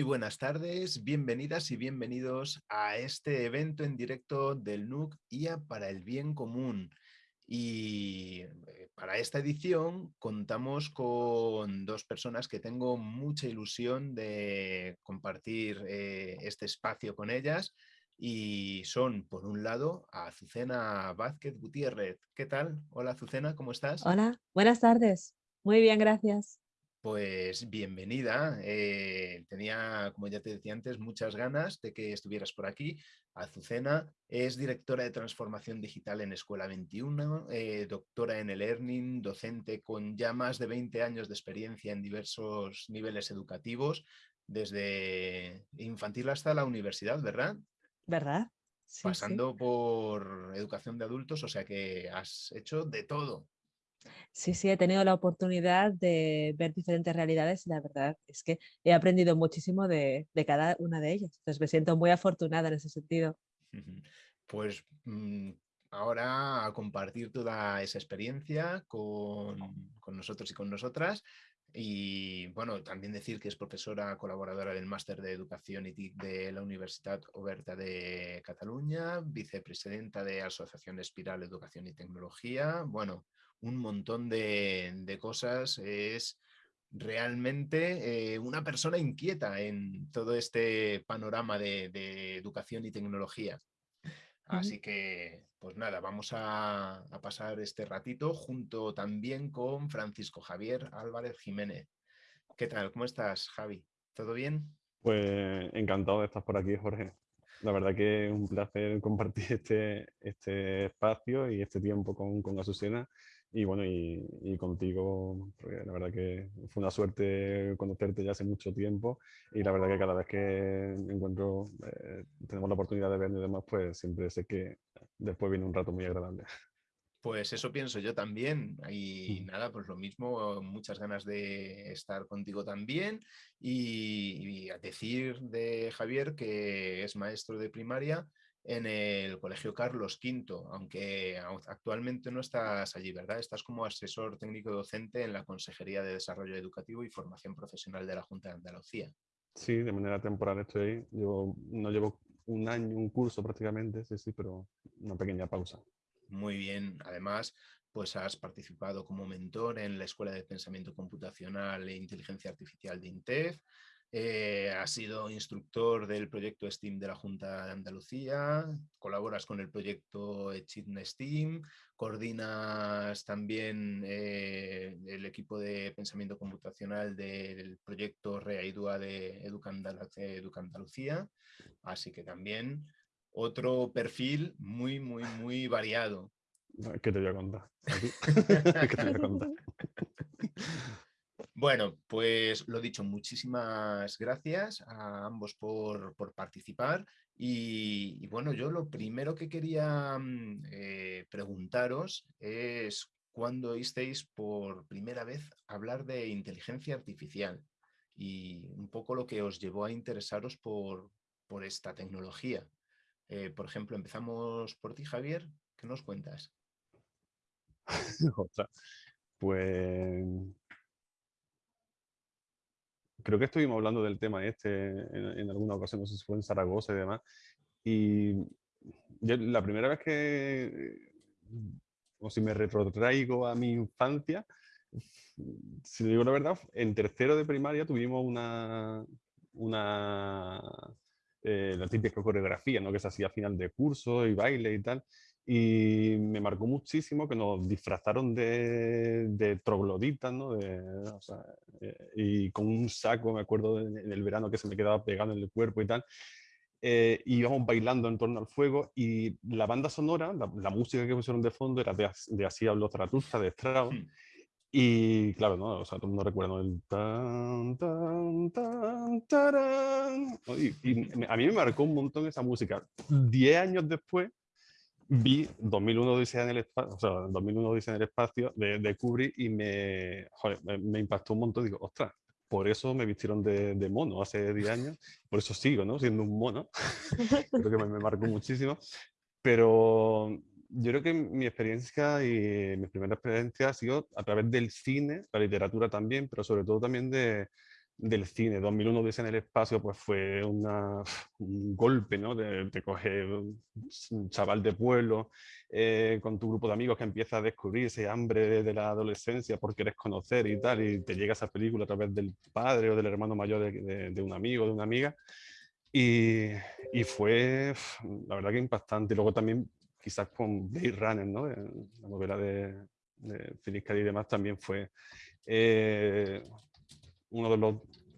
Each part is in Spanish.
Muy buenas tardes, bienvenidas y bienvenidos a este evento en directo del NUC IA para el Bien Común. Y eh, para esta edición contamos con dos personas que tengo mucha ilusión de compartir eh, este espacio con ellas y son, por un lado, Azucena Vázquez Gutiérrez. ¿Qué tal? Hola Azucena, ¿cómo estás? Hola, buenas tardes. Muy bien, gracias. Pues bienvenida. Eh, tenía, como ya te decía antes, muchas ganas de que estuvieras por aquí. Azucena es directora de transformación digital en Escuela 21, eh, doctora en el Learning, docente con ya más de 20 años de experiencia en diversos niveles educativos, desde infantil hasta la universidad, ¿verdad? ¿Verdad? Pasando por educación de adultos, o sea que has hecho de todo. Sí, sí, he tenido la oportunidad de ver diferentes realidades y la verdad es que he aprendido muchísimo de, cada una de ellas. Entonces me siento muy afortunada en ese sentido. Pues mm, ahora a compartir toda esa experiencia con, con nosotros y con nosotras. Y bueno, también decir que es profesora colaboradora del Máster de Educación y de la Universidad Oberta de Cataluña, vicepresidenta de Asociación Espiral Educación y Tecnología. Bueno, un montón de, cosas, es realmente eh, una persona inquieta en todo este panorama de, educación y tecnología. Así que, pues nada, vamos a, pasar este ratito junto también con Francisco Javier Álvarez Jiménez. ¿Qué tal? ¿Cómo estás, Javi? ¿Todo bien? Pues encantado de estar por aquí, Jorge. La verdad que es un placer compartir este, este espacio y este tiempo con, con Azucena y bueno, y, contigo, la verdad que fue una suerte conocerte ya hace mucho tiempo y la verdad que cada vez que encuentro, eh, tenemos la oportunidad de vernos y demás, pues siempre sé que después viene un rato muy agradable. Pues eso pienso yo también y nada, pues lo mismo, muchas ganas de estar contigo también y, y a decir de Javier que es maestro de primaria en el Colegio Carlos V, aunque actualmente no estás allí, ¿verdad? Estás como asesor técnico docente en la Consejería de Desarrollo Educativo y Formación Profesional de la Junta de Andalucía. Sí, de manera temporal estoy ahí. Yo no llevo un año, un curso prácticamente, sí, sí, pero una pequeña pausa. Muy bien. Además, pues has participado como mentor en la Escuela de Pensamiento Computacional e Inteligencia Artificial de INTEF, eh, has sido instructor del proyecto STEAM de la Junta de Andalucía, colaboras con el proyecto Echidna STEAM, coordinas también eh, el equipo de pensamiento computacional del proyecto REAIDUA de Educandalucía, así que también otro perfil muy, muy, muy variado. ¿Qué te voy a contar? ¿Qué te voy a contar? Bueno, pues lo dicho, muchísimas gracias a ambos por, participar y, bueno, yo lo primero que quería mm, eh, preguntaros es cuándo oísteis por primera vez hablar de inteligencia artificial y un poco lo que os llevó a interesaros por, esta tecnología. Eh, por ejemplo, empezamos por ti, Javier, ¿qué nos cuentas? Pues creo que estuvimos hablando del tema este en, alguna ocasión, no sé si fue en Zaragoza y demás, y la primera vez que, o si me retrotraigo a mi infancia, si digo la verdad, en tercero de primaria tuvimos una, una eh, la típica coreografía, ¿no? que se hacía a final de curso y baile y tal, y me marcó muchísimo que nos disfrazaron de, de trogloditas, ¿no? De, o sea, eh, y con un saco, me acuerdo en el verano que se me quedaba pegado en el cuerpo y tal. Eh, íbamos bailando en torno al fuego y la banda sonora, la, música que pusieron de fondo era de, de Así habló Zaratustra, de Strauss. Hmm. Y claro, ¿no? O sea, todo el mundo recuerda el tan, tan, tan, tarán. Y, a mí me marcó un montón esa música. Diez años después, vi 2001 Odisea en el espacio, o sea, 2001 Odisea en el espacio de, de Kubrick y me, me, impactó un montón. Digo, ostras, por eso me vistieron de, de, mono hace 10 años, por eso sigo, ¿no? Siendo un mono. creo que me, me, marcó muchísimo. Pero yo creo que mi experiencia y mi primera experiencia ha sido a través del cine, la literatura también, pero sobre todo también de, del cine. 2001 dice en el espacio pues fue un golpe, ¿no? De coger un chaval de pueblo eh, con tu grupo de amigos que empieza a descubrir ese hambre de, la adolescencia por querer conocer y tal, y te llega esa película a través del padre o del hermano mayor de, de un amigo, de una amiga. Y, y, fue, la verdad que impactante. Luego también quizás con Blade Runner, ¿no? la novela de, de K. y demás también fue eh, uno de los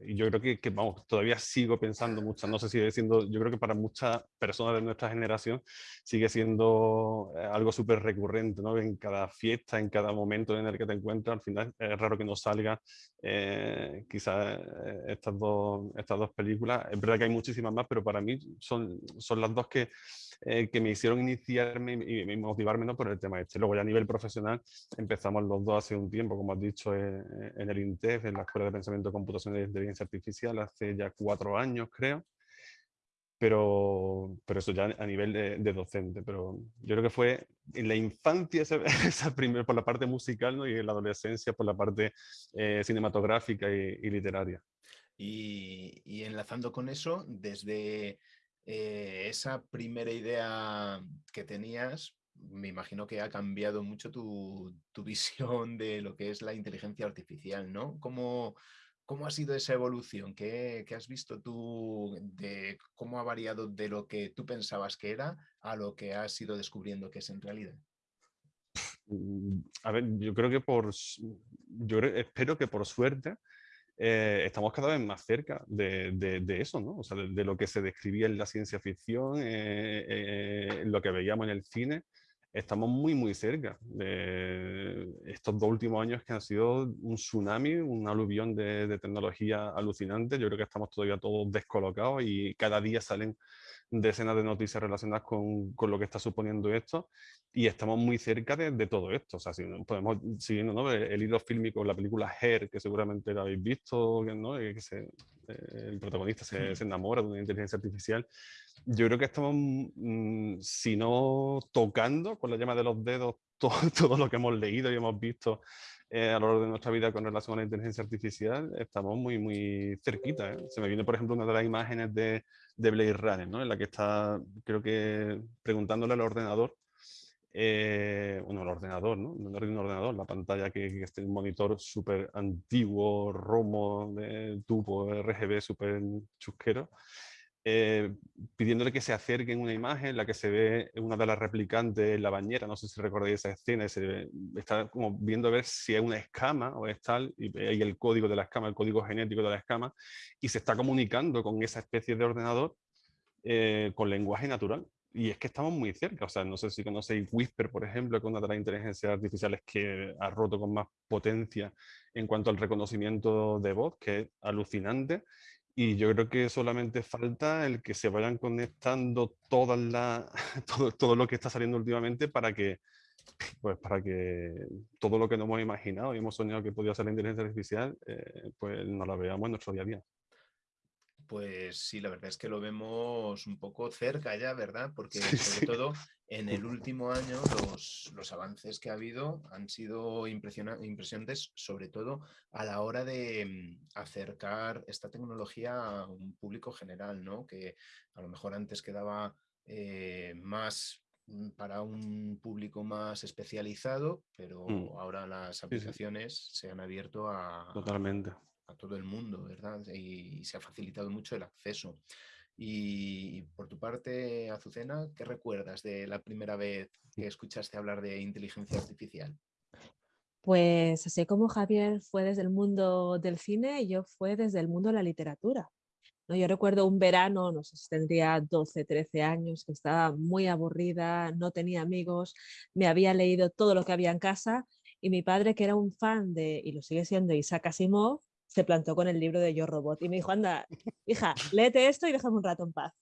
yo creo que, que, vamos, todavía sigo pensando mucho, no sé si sigue siendo, yo creo que para muchas personas de nuestra generación sigue siendo eh, algo súper recurrente, ¿no? En cada fiesta, en cada momento en el que te encuentras, al final es raro que no salga eh, quizás eh, estas, dos, estas dos películas. Es verdad que hay muchísimas más, pero para mí son, son las dos que, eh, que me hicieron iniciarme y, motivarme ¿no? por el tema este. Luego ya a nivel profesional empezamos los dos hace un tiempo, como has dicho, en, en el INTEF, en la Escuela de Pensamiento Computacional y Inteligencia Artificial, hace ya cuatro años creo pero, pero eso ya a nivel de, docente. Pero yo creo que fue en la infancia, esa, esa primer, por la parte musical ¿no? y en la adolescencia por la parte eh, cinematográfica y, literaria. Y, y, enlazando con eso, desde eh, esa primera idea que tenías, me imagino que ha cambiado mucho tu, tu, visión de lo que es la inteligencia artificial, ¿no? ¿Cómo, ¿Cómo ha sido esa evolución? ¿Qué, ¿Qué, has visto tú de cómo ha variado de lo que tú pensabas que era a lo que has ido descubriendo que es en realidad? Mm, a ver, yo creo que por, yo espero que por suerte eh, estamos cada vez más cerca de, de, eso, ¿no? O sea, de, de, lo que se describía en la ciencia ficción, eh, eh, lo que veíamos en el cine, estamos muy, muy cerca de estos dos últimos años que han sido un tsunami, un aluvión de, de, tecnología alucinante. Yo creo que estamos todavía todos descolocados y cada día salen decenas de noticias relacionadas con, con lo que está suponiendo esto y estamos muy cerca de, de todo esto. O sea, si podemos siguiendo ¿no? el, el, hilo fílmico, la película Her, que seguramente la habéis visto, ¿no? que se, eh, el protagonista se, se enamora de una inteligencia artificial yo creo que estamos, mmm, si no tocando con la llama de los dedos todo, todo lo que hemos leído y hemos visto eh, a lo largo de nuestra vida con relación a la inteligencia artificial, estamos muy, muy cerquita. ¿eh? Se me viene, por ejemplo, una de las imágenes de, de Blade Runner, ¿no? en la que está, creo que, preguntándole al ordenador, eh, bueno, el ordenador, ¿no? No un ordenador, la pantalla que, que es un monitor súper antiguo, romo, de tubo, RGB, súper chusquero, eh, pidiéndole que se acerque en una imagen en la que se ve una de las replicantes en la bañera, no sé si recordáis esa escena, está como viendo a ver si es una escama o es tal, y hay el código de la escama, el código genético de la escama, y se está comunicando con esa especie de ordenador eh, con lenguaje natural. Y es que estamos muy cerca, o sea, no sé si conocéis Whisper, por ejemplo, que es una de las inteligencias artificiales que ha roto con más potencia en cuanto al reconocimiento de voz, que es alucinante, y yo creo que solamente falta el que se vayan conectando todas la, todo, todo lo que está saliendo últimamente para que, pues para que todo lo que nos hemos imaginado y hemos soñado que podía ser la inteligencia artificial, eh, pues nos la veamos en nuestro día a día. Pues sí, la verdad es que lo vemos un poco cerca ya, ¿verdad? Porque sí, sobre sí. todo en el último año los, los, avances que ha habido han sido impresionantes, sobre todo a la hora de mm, acercar esta tecnología a un público general, ¿no? Que a lo mejor antes quedaba eh, más mm, para un público más especializado, pero mm. ahora las aplicaciones sí, se han abierto a... Totalmente a todo el mundo, ¿verdad? Y, y se ha facilitado mucho el acceso. Y, y, por tu parte, Azucena, ¿qué recuerdas de la primera vez que escuchaste hablar de inteligencia artificial? Pues así como Javier fue desde el mundo del cine, yo fue desde el mundo de la literatura. ¿no? Yo recuerdo un verano, no sé si tendría 12, 13 años, que estaba muy aburrida, no tenía amigos, me había leído todo lo que había en casa y mi padre, que era un fan de, y lo sigue siendo, Isaac Asimov, se plantó con el libro de Yo Robot y me dijo, anda, hija, léete esto y déjame un rato en paz.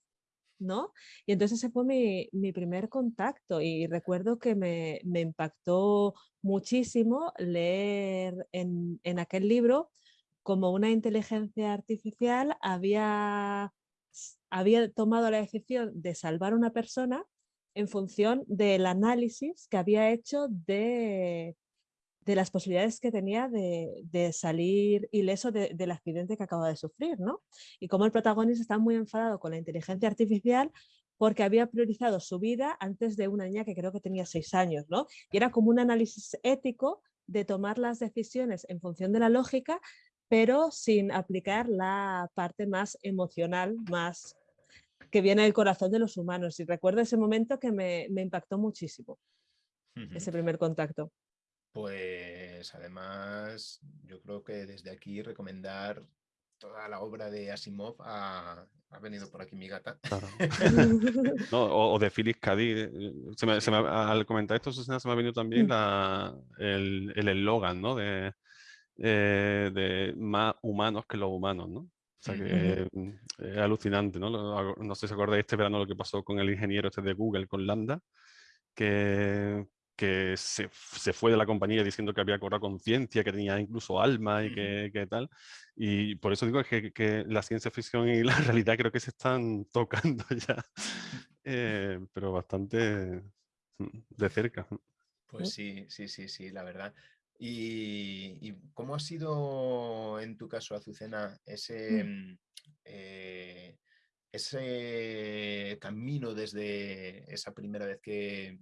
¿no? Y entonces ese fue mi, mi primer contacto y recuerdo que me, me impactó muchísimo leer en, en, aquel libro como una inteligencia artificial había, había tomado la decisión de salvar a una persona en función del análisis que había hecho de, de las posibilidades que tenía de, salir ileso del accidente que acaba de sufrir, ¿no? Y como el protagonista está muy enfadado con la inteligencia artificial porque había priorizado su vida antes de una niña que creo que tenía seis años, ¿no? Y era como un análisis ético de tomar las decisiones en función de la lógica, pero sin aplicar la parte más emocional, más que viene del corazón de los humanos. Y recuerdo ese momento que me, impactó muchísimo, ese primer contacto. Pues además, yo creo que desde aquí recomendar toda la obra de Asimov ha, venido por aquí mi gata. o, de Phyllis Cady. Eh, al comentar esto, Susana, se me ha venido también mm. el eslogan ¿no? de, eh, de más humanos que los humanos. ¿no? O sea que mm, es alucinante, ¿no? No sé si acordáis este verano lo que pasó con el ingeniero este de Google, con Lambda, que, que se, se, fue de la compañía diciendo que había cobrado conciencia, que tenía incluso alma y que, que, tal. Y por eso digo que, que, la ciencia ficción y la realidad creo que se están tocando ya, eh, pero bastante mm, de cerca. Pues sí, sí, sí, sí, la verdad. ¿Y, cómo ha sido en tu caso, Azucena, ese, mm, eh, ese camino desde esa primera vez que,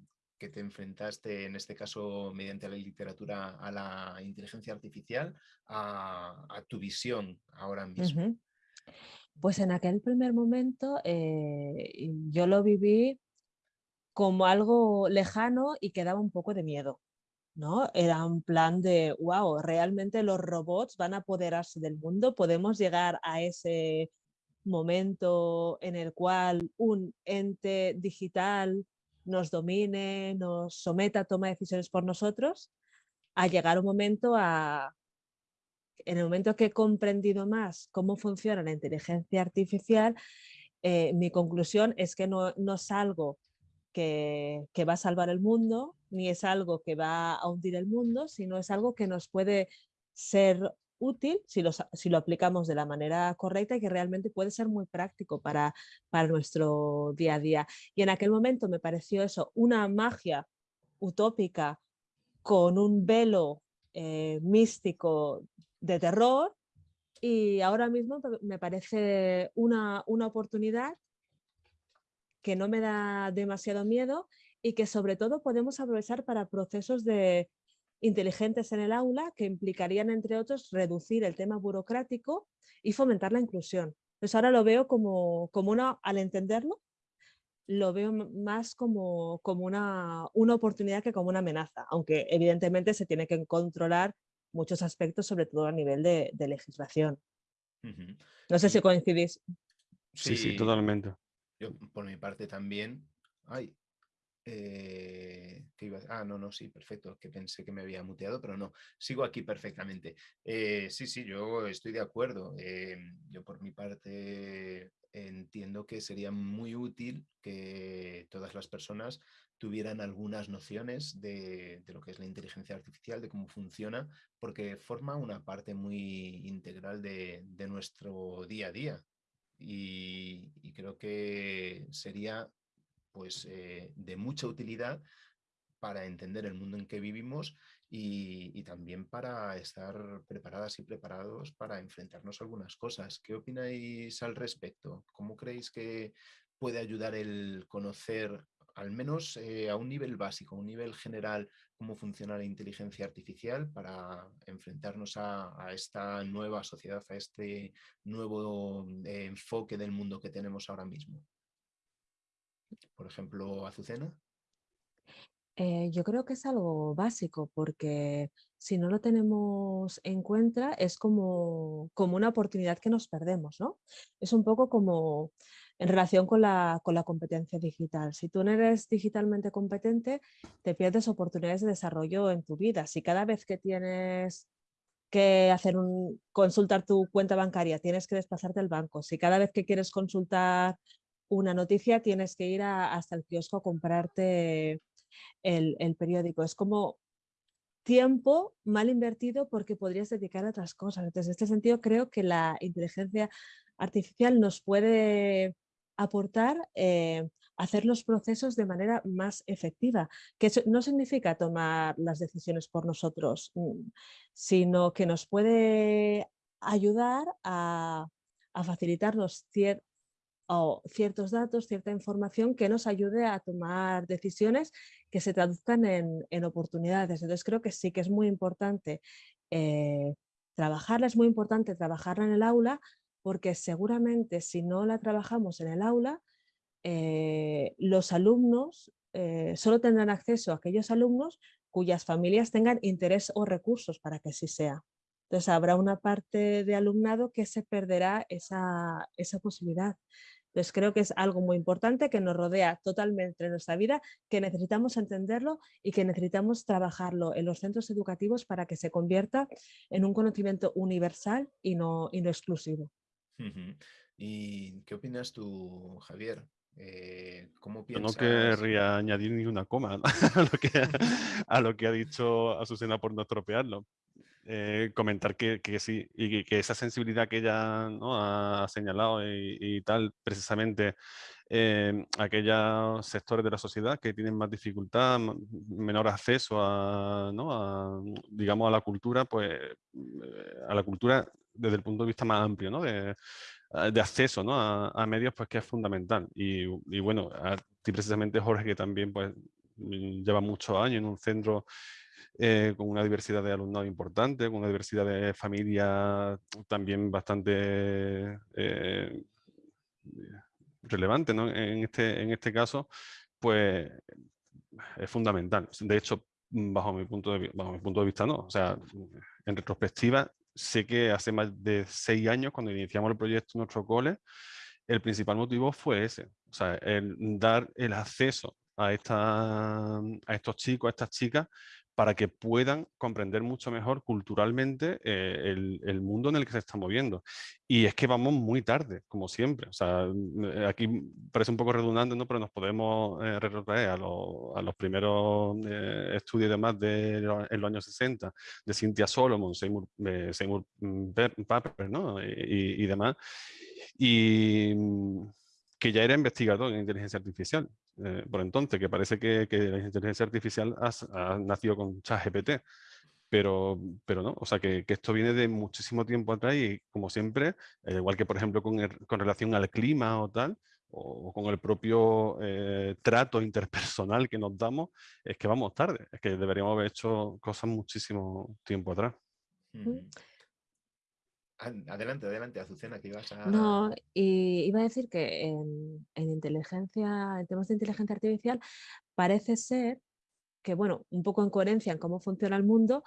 te enfrentaste, en este caso mediante la literatura, a la inteligencia artificial, a, tu visión ahora mismo? Pues en aquel primer momento eh, yo lo viví como algo lejano y que daba un poco de miedo. ¿no? Era un plan de, wow, realmente los robots van a apoderarse del mundo, podemos llegar a ese momento en el cual un ente digital nos domine, nos someta a tomar decisiones por nosotros, a llegar un momento a, en el momento que he comprendido más cómo funciona la inteligencia artificial, eh, mi conclusión es que no, no es algo que, que, va a salvar el mundo, ni es algo que va a hundir el mundo, sino es algo que nos puede ser útil si lo, aplicamos de la manera correcta y que realmente puede ser muy práctico para, para nuestro día a día. Y en aquel momento me pareció eso, una magia utópica con un velo eh, místico de terror y ahora mismo me parece una, una oportunidad que no me da demasiado miedo y que sobre todo podemos aprovechar para procesos de inteligentes en el aula que implicarían, entre otros, reducir el tema burocrático y fomentar la inclusión. Entonces ahora lo veo como, como una, al entenderlo, lo veo más como, como una, una oportunidad que como una amenaza, aunque evidentemente se tiene que controlar muchos aspectos, sobre todo a nivel de, legislación. No sé si coincidís. Sí, sí, totalmente. Yo, por mi parte también, ay, eh, ah, no, no, sí, perfecto, que pensé que me había muteado, pero no, sigo aquí perfectamente. Eh, sí, sí, yo estoy de acuerdo. Eh, yo por mi parte entiendo que sería muy útil que todas las personas tuvieran algunas nociones de, lo que es la inteligencia artificial, de cómo funciona, porque forma una parte muy integral de, nuestro día a día. Y creo que sería pues, eh, de mucha utilidad para entender el mundo en que vivimos y, también para estar preparadas y preparados para enfrentarnos a algunas cosas. ¿Qué opináis al respecto? ¿Cómo creéis que puede ayudar el conocer, al menos eh, a un nivel básico, a un nivel general, cómo funciona la inteligencia artificial para enfrentarnos a, esta nueva sociedad, a este nuevo eh, enfoque del mundo que tenemos ahora mismo? Por ejemplo, Azucena? Eh, yo creo que es algo básico porque si no lo tenemos en cuenta es como, como una oportunidad que nos perdemos, ¿no? Es un poco como en relación con la, con la competencia digital. Si tú no eres digitalmente competente, te pierdes oportunidades de desarrollo en tu vida. Si cada vez que tienes que hacer un, consultar tu cuenta bancaria, tienes que desplazarte al banco. Si cada vez que quieres consultar una noticia tienes que ir hasta el kiosco a comprarte el, periódico. Es como tiempo mal invertido porque podrías dedicar a otras cosas. Entonces, en este sentido, creo que la inteligencia artificial nos puede aportar eh, hacer los procesos de manera más efectiva, que no significa tomar las decisiones por nosotros, mm, sino que nos puede ayudar a, facilitarnos ciertos datos, cierta información que nos ayude a tomar decisiones que se traduzcan en, oportunidades. Entonces creo que sí que es muy importante eh, trabajarla, es muy importante trabajarla en el aula, porque seguramente si no la trabajamos en el aula, eh, los alumnos eh, solo tendrán acceso a aquellos alumnos cuyas familias tengan interés o recursos para que así sea. Entonces habrá una parte de alumnado que se perderá esa, posibilidad. Entonces creo que es algo muy importante que nos rodea totalmente en nuestra vida, que necesitamos entenderlo y que necesitamos trabajarlo en los centros educativos para que se convierta en un conocimiento universal y no, y no exclusivo. ¿Y qué opinas tú, Javier? Eh, ¿Cómo No querría añadir ni una coma a, lo que, a lo que ha dicho Azucena por no estropearlo. Eh, comentar que, que, sí, y que, esa sensibilidad que ella ¿no? ha señalado y, tal, precisamente eh, aquellos sectores de la sociedad que tienen más dificultad, menor acceso a, ¿no? a, digamos, a la cultura, pues eh, a la cultura desde el punto de vista más amplio, ¿no? de, Ah, de acceso ¿no? a, medios, pues que es fundamental. Y, y, bueno, a ti precisamente Jorge, que también pues mm, lleva muchos años en un centro eh, con una diversidad de alumnado importante, con una diversidad de familias también bastante eh, relevante ¿no? en, este, en este caso, pues es fundamental. De hecho, bajo mi punto de, bajo mi punto de vista, no. O sea, en retrospectiva, sé que hace más de seis años, cuando iniciamos el proyecto en nuestro cole, el principal motivo fue ese, o sea, el dar el acceso a, esta, a estos chicos, a estas chicas, para que puedan comprender mucho mejor culturalmente eh, el, mundo en el que se está moviendo. Y es que vamos muy tarde, como siempre. O sea, mm, aquí parece un poco redundante, ¿no? pero nos podemos eh, retrotraer a, los primeros eh, estudios y demás de en los años 60, de Cynthia Solomon, Seymour, Seymour mm, Papert ¿no? y, y demás. Y mm, que ya era investigador en inteligencia artificial eh, por entonces, que parece que, la inteligencia artificial ha, nacido con ChatGPT, pero, pero no, o sea que, esto viene de muchísimo tiempo atrás y como siempre, eh, igual que por ejemplo con, relación al clima o tal, o, con el propio eh, trato interpersonal que nos damos, es que vamos tarde, es que deberíamos haber hecho cosas muchísimo tiempo atrás. Adelante, adelante, Azucena, que ibas a... No, y iba a decir que en, inteligencia, en temas de inteligencia artificial, parece ser que, bueno, un poco en coherencia en cómo funciona el mundo,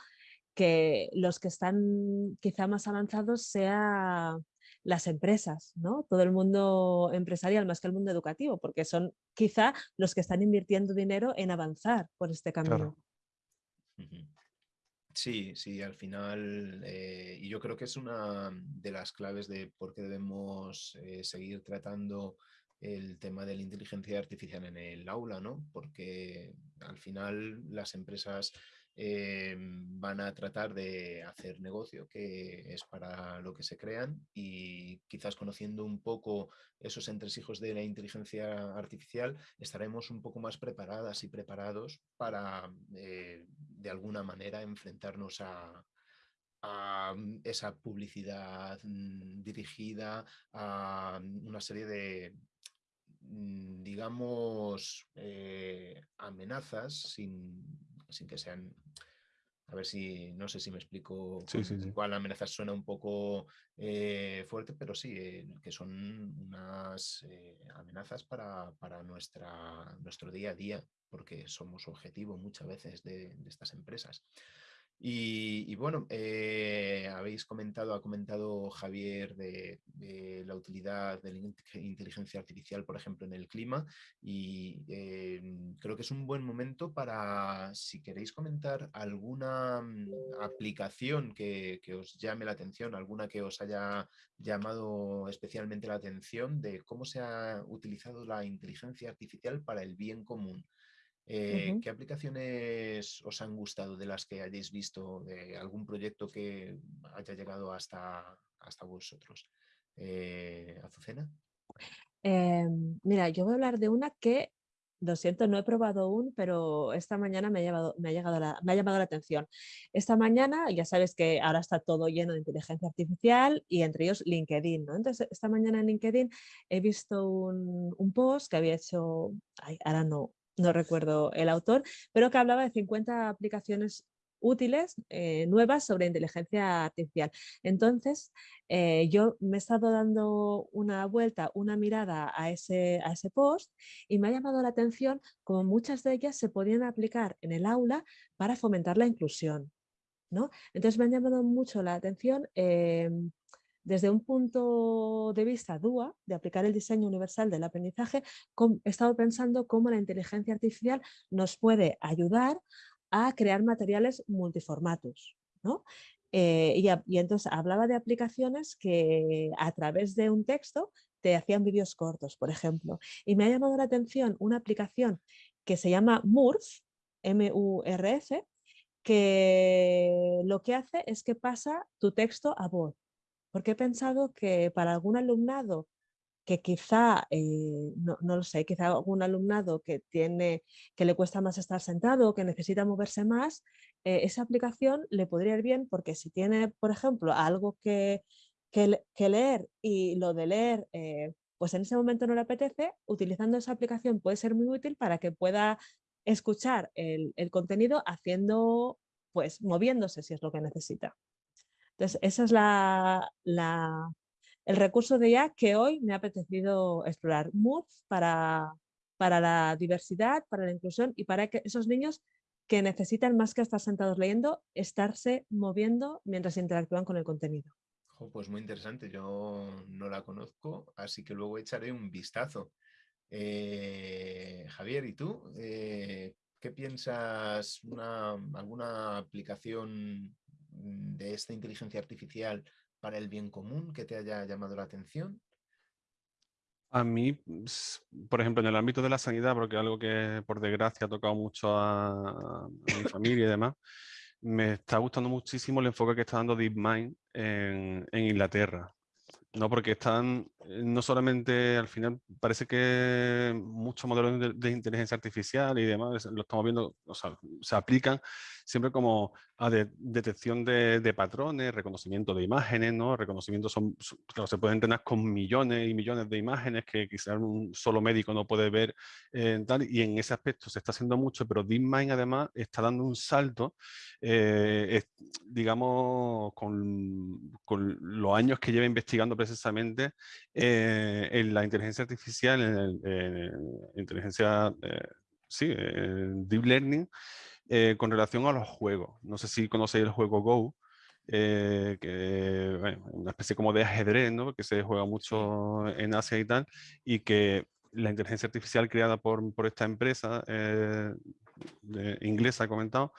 que los que están quizá más avanzados sean las empresas, ¿no? Todo el mundo empresarial más que el mundo educativo, porque son quizá los que están invirtiendo dinero en avanzar por este camino. Sí, sí, al final, eh, y yo creo que es una de las claves de por qué debemos eh, seguir tratando el tema de la inteligencia artificial en el aula, ¿no? Porque al final las empresas eh, van a tratar de hacer negocio, que es para lo que se crean, y quizás conociendo un poco esos entresijos de la inteligencia artificial, estaremos un poco más preparadas y preparados para, eh, de alguna manera, enfrentarnos a, esa publicidad mm, dirigida a una serie de mm, digamos, eh, amenazas sin sin que sean a ver si, no sé si me explico, cuál amenaza suena un poco eh, fuerte, pero sí, eh, que son unas eh, amenazas para, nuestra, nuestro día a día, porque somos objetivo muchas veces de estas empresas. Y, bueno, eh, habéis comentado, ha comentado Javier de, la utilidad de la inteligencia artificial, por ejemplo, en el clima y eh, creo que es un buen momento para, si queréis comentar alguna mm, aplicación que, os llame la atención, alguna que os haya llamado especialmente la atención de cómo se ha utilizado la inteligencia artificial para el bien común. Eh, ¿Qué aplicaciones os han gustado de las que hayáis visto, de algún proyecto que haya llegado hasta, hasta vosotros? Eh, ¿Azucena? Em, mira, yo voy a hablar de una que, lo siento, no he probado aún, pero esta mañana me ha, llevado, me, ha llegado me ha llamado la atención. Esta mañana, ya sabes que ahora está todo lleno de inteligencia artificial y entre ellos LinkedIn. ¿no? Entonces, esta mañana en LinkedIn he visto un, un post que había hecho, ahora no, no recuerdo el autor, pero que hablaba de 50 aplicaciones útiles, eh, nuevas sobre inteligencia artificial. Entonces, eh, yo me he estado dando una vuelta, una mirada a ese, a ese post y me ha llamado la atención como muchas de ellas se podían aplicar en el aula para fomentar la inclusión. ¿no? Entonces me ha llamado mucho la atención em, desde un punto de vista DUA, de aplicar el diseño universal del aprendizaje, he estado pensando cómo la inteligencia artificial nos puede ayudar a crear materiales multiformatos. ¿no? Eh, y, entonces hablaba de aplicaciones que a través de un texto te hacían vídeos cortos, por ejemplo. Y me ha llamado la atención una aplicación que se llama MURF, M-U-R-F, que lo que hace es que pasa tu texto a voz. Porque he pensado que para algún alumnado que quizá, eh, no, lo sé, quizá algún alumnado que, tiene, que le cuesta más estar sentado, que necesita moverse más, eh, esa aplicación le podría ir bien porque si tiene, por ejemplo, algo que, que, leer y lo de leer, eh, pues en ese momento no le apetece, utilizando esa aplicación puede ser muy útil para que pueda escuchar el, el contenido haciendo, pues moviéndose si es lo que necesita. Entonces, esa es el recurso de IA que hoy me ha apetecido explorar. Mood para, para la diversidad, para la inclusión y para esos niños que necesitan más que estar sentados leyendo, estarse moviendo mientras interactúan con el contenido. pues muy interesante, yo no la conozco, así que luego echaré un vistazo. Eh, Javier, ¿y tú? Eh, ¿Qué piensas? ¿Alguna aplicación de esta inteligencia artificial para el bien común que te haya llamado la atención? A mí, por ejemplo, en el ámbito de la sanidad, porque algo que por desgracia ha tocado mucho a, mi familia y demás, me está gustando muchísimo el enfoque que está dando DeepMind en, en Inglaterra. No, porque están, no solamente al final, parece que muchos modelos de, inteligencia artificial y demás, lo estamos viendo, o sea, se aplican siempre como a detección de, patrones, reconocimiento de imágenes, ¿no? Reconocimiento son, se puede entrenar con millones y millones de imágenes que quizás un solo médico no puede ver eh, tal, y en ese aspecto se está haciendo mucho, pero DeepMind además está dando un salto, eh, digamos, con, con los años que lleva investigando precisamente eh, en la inteligencia artificial, en, el, inteligencia, eh, sí, deep learning, eh, con relación a los juegos. No sé si conocéis el juego Go, que una especie como de ajedrez, ¿no? que se juega mucho en Asia y tal, y que la inteligencia artificial creada por, por esta empresa inglesa, he comentado,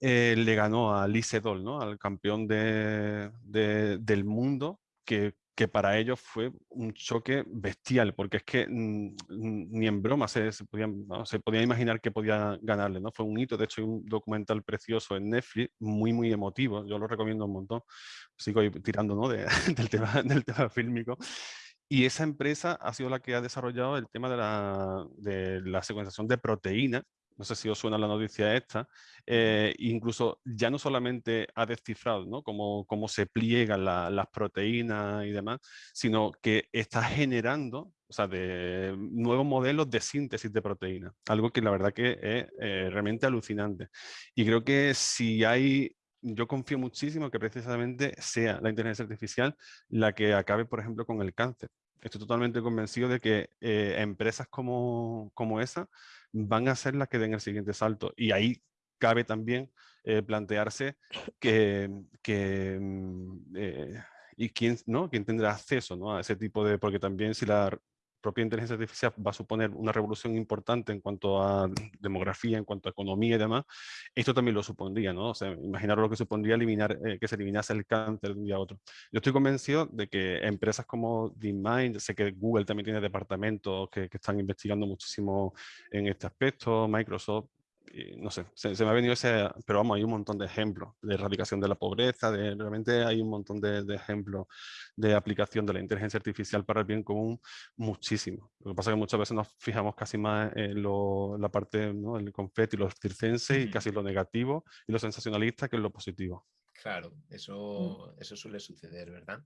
le ganó a Lee Sedol, ¿no? al campeón de, del mundo, que que para ellos fue un choque bestial, porque es que mm, ni en broma se, podían, se podía imaginar que podía ganarle, ¿no? Fue un hito, de hecho hay un documental precioso en Netflix, muy, muy emotivo, yo lo recomiendo un montón, sigo tirando ¿no? del, tema, del tema fílmico, y esa empresa ha sido la que ha desarrollado el tema de la, de la secuenciación de proteínas no sé si os suena la noticia esta, eh, incluso ya no solamente ha descifrado ¿no? cómo, cómo se pliegan las proteínas y demás, sino que está generando o sea, de nuevos modelos de síntesis de proteínas, algo que la verdad que es eh, realmente alucinante. Y creo que si hay, yo confío muchísimo que precisamente sea la inteligencia artificial la que acabe, por ejemplo, con el cáncer. Estoy totalmente convencido de que eh, empresas como, como esa van a ser las que den el siguiente salto. Y ahí cabe también eh, plantearse que, que mm, eh, y quién, ¿no? quién tendrá acceso ¿no? a ese tipo de, porque también si la propia inteligencia artificial va a suponer una revolución importante en cuanto a demografía, en cuanto a economía y demás, esto también lo supondría, ¿no? O sea, imaginaros lo que supondría eliminar, eh, que se eliminase el cáncer de un día a otro. Yo estoy convencido de que empresas como DeepMind, sé que Google también tiene departamentos que, que están investigando muchísimo en este aspecto, Microsoft, no sé, se, me ha venido ese, pero vamos, hay un montón de ejemplos de erradicación de la pobreza, de, realmente hay un montón de, ejemplos de aplicación de la inteligencia artificial para el bien común, muchísimo. Lo que pasa es que muchas veces nos fijamos casi más en la parte, ¿no? el confeti, lo circense y casi lo negativo y lo sensacionalista que en lo positivo. Claro, mm. eso, eso suele suceder, ¿verdad?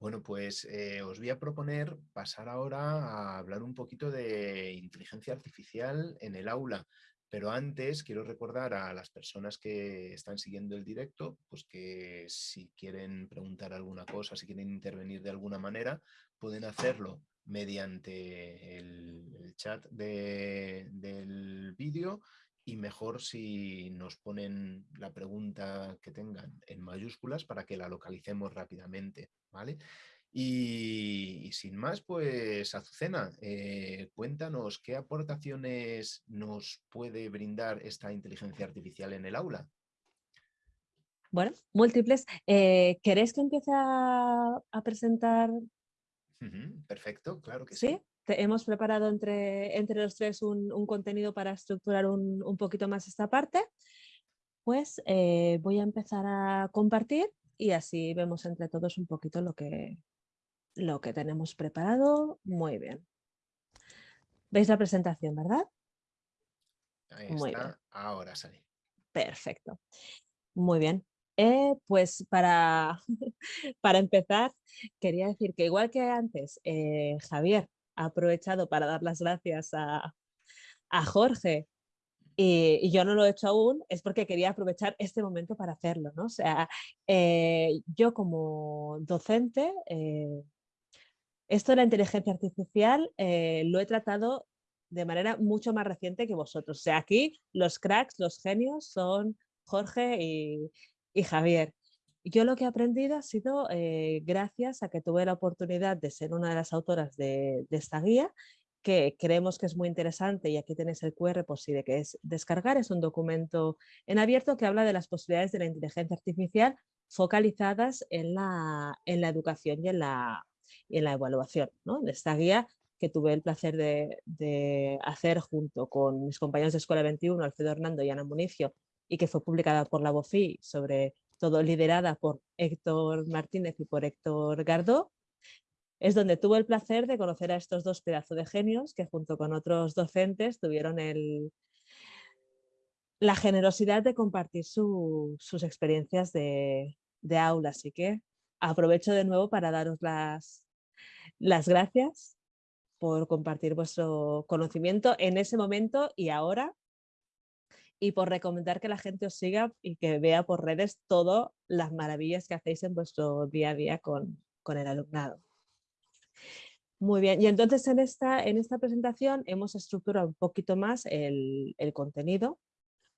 Bueno, pues eh, os voy a proponer pasar ahora a hablar un poquito de inteligencia artificial en el aula. Pero antes quiero recordar a las personas que están siguiendo el directo, pues que si quieren preguntar alguna cosa, si quieren intervenir de alguna manera, pueden hacerlo mediante el, chat del vídeo y mejor si nos ponen la pregunta que tengan en mayúsculas para que la localicemos rápidamente, ¿vale? Y, sin más, pues Azucena, eh, cuéntanos qué aportaciones nos puede brindar esta inteligencia artificial en el aula. Bueno, múltiples. Eh, ¿Queréis que empiece a, presentar? perfecto, claro que sí. ¿Sí? hemos preparado entre, entre los tres un, contenido para estructurar un, poquito más esta parte. Pues eh, voy a empezar a compartir y así vemos entre todos un poquito lo que, lo que tenemos preparado. Muy bien. ¿Veis la presentación, verdad? Ahí Muy está. Bien. Ahora sale. Perfecto. Muy bien. Eh, pues para, para empezar, quería decir que igual que antes, eh, Javier ha aprovechado para dar las gracias a, Jorge y, yo no lo he hecho aún, es porque quería aprovechar este momento para hacerlo. ¿no? O sea, eh, yo como docente esto de la inteligencia artificial eh, lo he tratado de manera mucho más reciente que vosotros. O sea, aquí los cracks, los genios son Jorge y, Javier. Yo lo que he aprendido ha sido eh, gracias a que tuve la oportunidad de ser una de las autoras de, esta guía, que creemos que es muy interesante y aquí tenéis el QR por si que es descargar. Es un documento en abierto que habla de las posibilidades de la inteligencia artificial focalizadas en la, en la educación y en la, y en la evaluación. ¿no? Esta guía que tuve el placer de, hacer junto con mis compañeros de Escuela 21, Alfredo Hernando y Ana Municio, y que fue publicada por la BOFI, sobre todo liderada por Héctor Martínez y por Héctor Gardó, es donde tuve el placer de conocer a estos dos pedazos de genios que junto con otros docentes tuvieron el, la generosidad de compartir sus experiencias de, de aula. Así que aprovecho de nuevo para daros las, las gracias por compartir vuestro conocimiento en ese momento y ahora y por recomendar que la gente os siga y que vea por redes todas las maravillas que hacéis en vuestro día a día con, el alumnado. Muy bien, y entonces en esta, en esta presentación hemos estructurado un poquito más el, el contenido,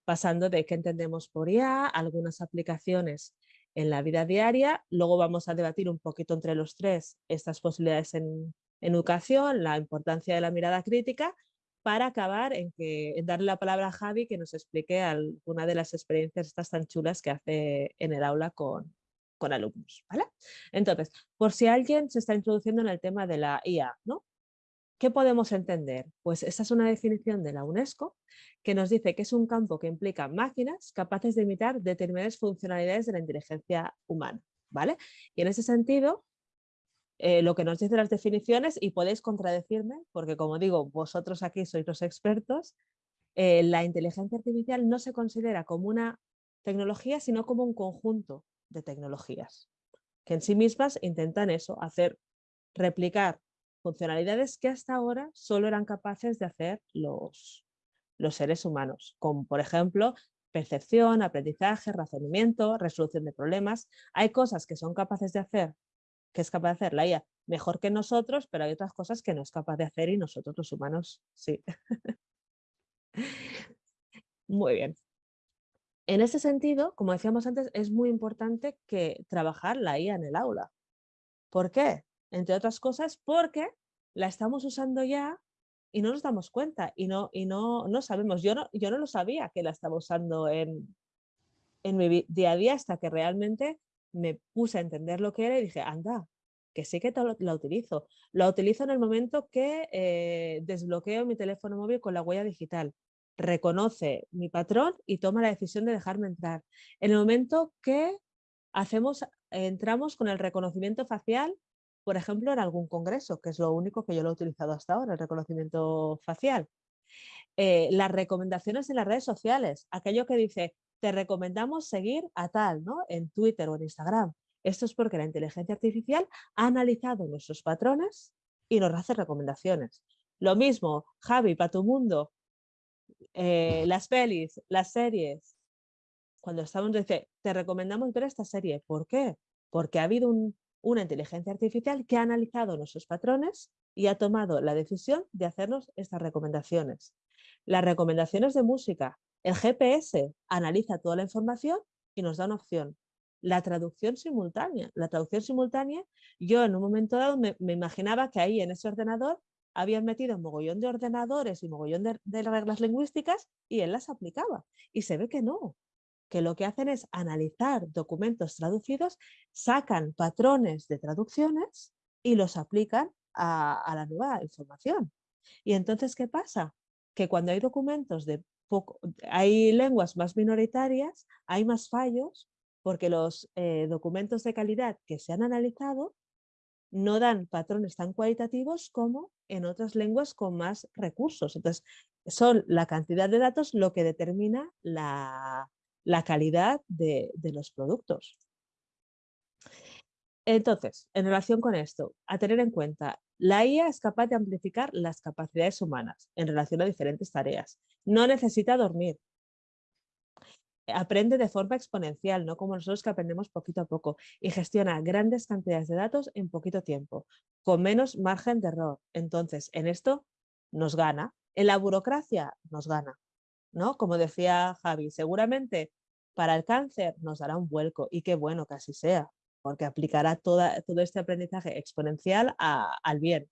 pasando de qué entendemos por IA, algunas aplicaciones en la vida diaria. Luego vamos a debatir un poquito entre los tres estas posibilidades en, educación, la importancia de la mirada crítica, para acabar en, que, darle la palabra a Javi que nos explique alguna de las experiencias estas tan chulas que hace en el aula con, con alumnos. ¿vale? Entonces, por si alguien se está introduciendo en el tema de la IA, ¿no? ¿Qué podemos entender? Pues esa es una definición de la UNESCO que nos dice que es un campo que implica máquinas capaces de imitar determinadas funcionalidades de la inteligencia humana. ¿vale? Y en ese sentido, eh, lo que nos dicen las definiciones, y podéis contradecirme, porque como digo, vosotros aquí sois los expertos, eh, la inteligencia artificial no se considera como una tecnología, sino como un conjunto de tecnologías, que en sí mismas intentan eso, hacer replicar funcionalidades que hasta ahora solo eran capaces de hacer los, los seres humanos, como por ejemplo percepción, aprendizaje, razonamiento, resolución de problemas. Hay cosas que son capaces de hacer, que es capaz de hacer la IA mejor que nosotros, pero hay otras cosas que no es capaz de hacer y nosotros los humanos sí. muy bien. En ese sentido, como decíamos antes, es muy importante que trabajar la IA en el aula. ¿Por qué? Entre otras cosas porque la estamos usando ya y no nos damos cuenta y no, y no, no sabemos. Yo no, yo no lo sabía que la estaba usando en, en mi día a día hasta que realmente me puse a entender lo que era y dije, anda, que sí que la utilizo. La utilizo en el momento que eh, desbloqueo mi teléfono móvil con la huella digital. reconoce mi patrón y toma la decisión de dejarme entrar. En el momento que hacemos, entramos con el reconocimiento facial, por ejemplo, en algún congreso, que es lo único que yo lo he utilizado hasta ahora, el reconocimiento facial. Eh, las recomendaciones en las redes sociales, aquello que dice, te recomendamos seguir a tal, ¿no? En Twitter o en Instagram. Esto es porque la inteligencia artificial ha analizado nuestros patrones y nos hace recomendaciones. Lo mismo, Javi, para tu mundo, eh, las pelis, las series. Cuando estamos, dice, te recomendamos ver esta serie. ¿Por qué? Porque ha habido una inteligencia artificial que ha analizado nuestros patrones y ha tomado la decisión de hacernos estas recomendaciones. Las recomendaciones de música. El GPS analiza toda la información y nos da una opción. La traducción simultánea. La traducción simultánea, yo en un momento dado me, imaginaba que ahí en ese ordenador habían metido un mogollón de ordenadores y mogollón de, de reglas lingüísticas y él las aplicaba. Y se ve que no, que lo que hacen es analizar documentos traducidos, sacan patrones de traducciones y los aplican a, la nueva información. Y entonces, ¿qué pasa? Que cuando hay documentos de poco, hay lenguas más minoritarias, hay más fallos, porque los eh, documentos de calidad que se han analizado no dan patrones tan cualitativos como en otras lenguas con más recursos. Entonces, son la cantidad de datos lo que determina la, calidad de, de los productos. Entonces, en relación con esto, a tener en cuenta, la IA es capaz de amplificar las capacidades humanas en relación a diferentes tareas. No necesita dormir. Aprende de forma exponencial, no como nosotros que aprendemos poquito a poco, y gestiona grandes cantidades de datos en poquito tiempo, con menos margen de error. Entonces, en esto nos gana. En la burocracia nos gana. ¿No? Como decía Javi, seguramente para el cáncer nos dará un vuelco, y qué bueno que así sea, porque aplicará todo este aprendizaje exponencial al bien.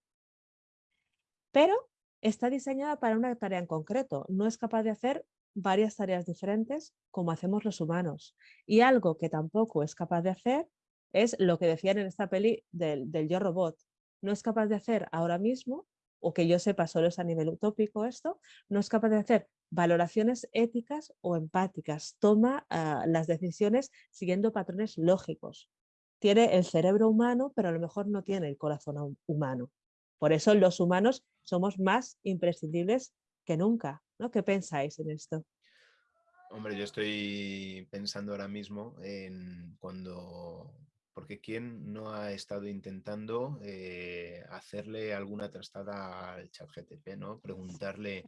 Pero está diseñada para una tarea en concreto, no es capaz de hacer varias tareas diferentes como hacemos los humanos. Y algo que tampoco es capaz de hacer es lo que decían en esta peli del, del yo robot. No es capaz de hacer ahora mismo, o que yo sepa solo es a nivel utópico esto, no es capaz de hacer valoraciones éticas o empáticas, toma ah, las decisiones siguiendo patrones lógicos tiene el cerebro humano, pero a lo mejor no tiene el corazón humano. Por eso los humanos somos más imprescindibles que nunca. ¿no? ¿Qué pensáis en esto? Hombre, yo estoy pensando ahora mismo en cuando porque ¿quién no ha estado intentando eh, hacerle alguna trastada al chat GTP, ¿no? Preguntarle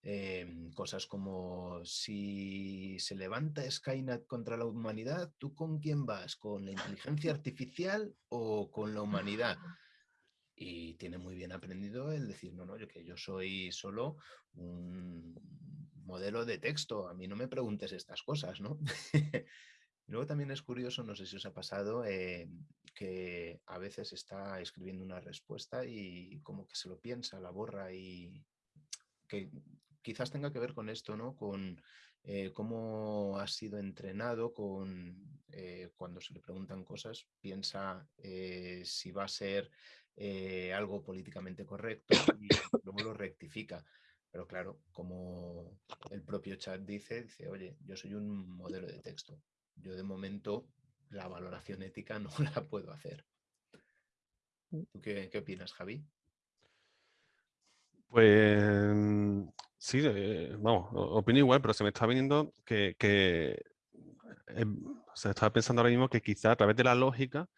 em, cosas como si se levanta Skynet contra la humanidad, ¿tú con quién vas? ¿Con la inteligencia artificial o con la humanidad? Y tiene muy bien aprendido el decir, no, no, yo que yo soy solo un modelo de texto, a mí no me preguntes estas cosas, ¿no? Luego también es curioso, no sé si os ha pasado, eh, que a veces está escribiendo una respuesta y como que se lo piensa, la borra y que quizás tenga que ver con esto, ¿no? Con eh, cómo ha sido entrenado, con eh, cuando se le preguntan cosas, piensa si va a ser algo políticamente correcto y luego lo rectifica. Pero claro, como el propio chat dice, dice, oye, yo soy un modelo de texto, yo de momento la valoración ética no la puedo hacer. Mm. ¿Tú qué, opinas, Javi? Pues sí, eh, vamos, opino igual, pero se me está viniendo que, em, se estaba pensando ahora mismo que quizá a través de la lógica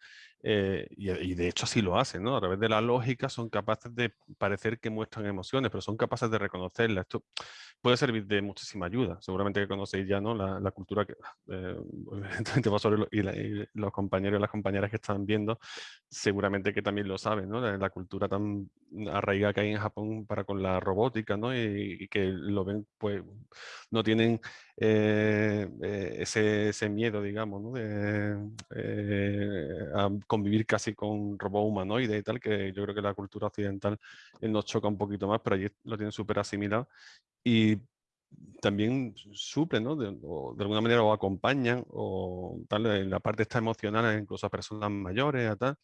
eh, y, de hecho así lo hacen, ¿no? A través de la lógica son capaces de parecer que muestran emociones, pero son capaces de reconocerlas. Esto puede servir de muchísima ayuda. Seguramente que conocéis ya ¿no? la, cultura que eh, y, los compañeros y las compañeras que están viendo, seguramente que también lo saben, ¿no? La, cultura tan arraigada que hay en Japón para con la robótica, ¿no? Y, que lo ven, pues no tienen eh, ese, ese, miedo, digamos. De, convivir casi con robot humanoide y tal, que yo creo que la cultura occidental eh, nos choca un poquito más, pero allí lo tienen súper asimilado. Y también suplen, ¿no? De, alguna manera o acompañan, o tal, en la parte está emocional, incluso a personas mayores, a tal.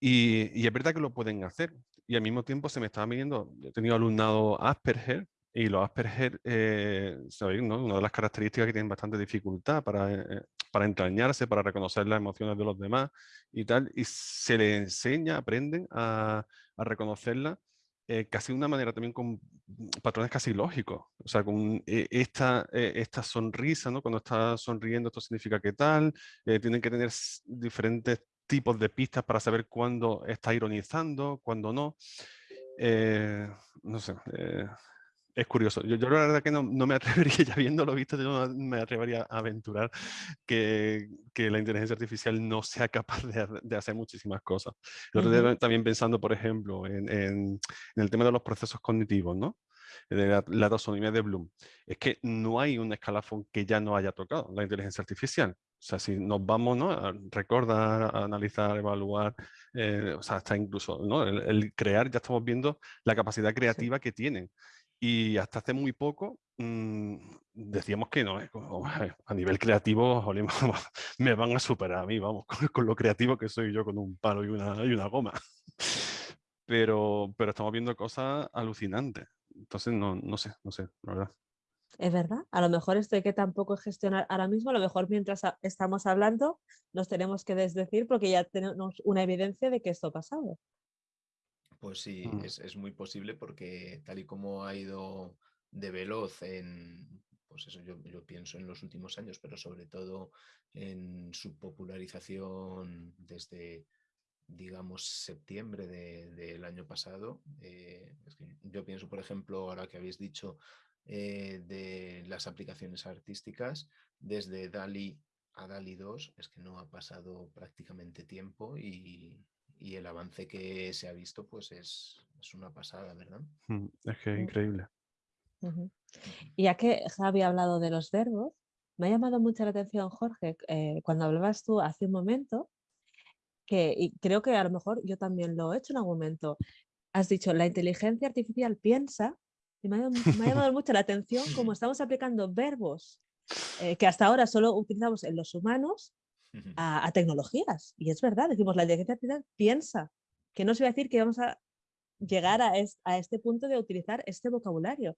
Y, y, es verdad que lo pueden hacer. Y al mismo tiempo se me estaba midiendo, he tenido alumnado Asperger, Y los Asperger, eh, una de las características que tienen bastante dificultad para, eh, para entrañarse, para reconocer las emociones de los demás y tal, y se les enseña, aprenden a, a reconocerlas eh, casi de una manera también con patrones casi lógicos. O sea, con esta, esta sonrisa, ¿no? Cuando está sonriendo, esto significa que tal, tienen que tener diferentes tipos de pistas para saber cuándo está ironizando, cuándo no. no sé, es curioso. Yo, la verdad que no, me atrevería, ya viéndolo visto, yo no me atrevería a aventurar que, que la inteligencia artificial no sea capaz de, de hacer muchísimas cosas. también pensando, por ejemplo, en, en, el tema de los procesos cognitivos, ¿no? de la, la, taxonomía de Bloom. Es que no hay un escalafón que ya no haya tocado la inteligencia artificial. O sea, si nos vamos ¿no? a recordar, a analizar, evaluar, eh, o sea, hasta incluso ¿no? el, el, crear, ya estamos viendo la capacidad creativa que tienen. Y hasta hace muy poco mmm, decíamos que no, eh, a nivel creativo me van a superar a mí, vamos, con, lo creativo que soy yo con un palo y una, goma. Pero, estamos viendo cosas alucinantes. Entonces, no, no sé, no sé, la verdad. Es verdad, a lo mejor esto hay que tampoco gestionar ahora mismo, a lo mejor mientras estamos hablando nos tenemos que desdecir porque ya tenemos una evidencia de que esto ha pasado. Pues sí, mm. es, es, muy posible porque tal y como ha ido de veloz en, pues eso yo, yo, pienso en los últimos años, pero sobre todo en su popularización desde, digamos, septiembre de, del año pasado. Eh, es que yo pienso, por ejemplo, ahora que habéis dicho eh, de las aplicaciones artísticas, desde DALI a DALI 2, es que no ha pasado prácticamente tiempo y, y el avance que se ha visto pues es, es una pasada, ¿verdad? Mm, es que es increíble. Y ya que Javi ha hablado de los verbos, me ha llamado mucho la atención, Jorge, eh, cuando hablabas tú hace un momento, que y creo que a lo mejor yo también lo he hecho en algún momento, has dicho, la inteligencia artificial piensa, y me ha, me ha llamado mucho la atención cómo estamos aplicando verbos eh, que hasta ahora solo utilizamos en los humanos a, tecnologías. Y es verdad, decimos, la inteligencia artificial piensa, que no se va a decir que vamos a llegar a, a este punto de utilizar este vocabulario.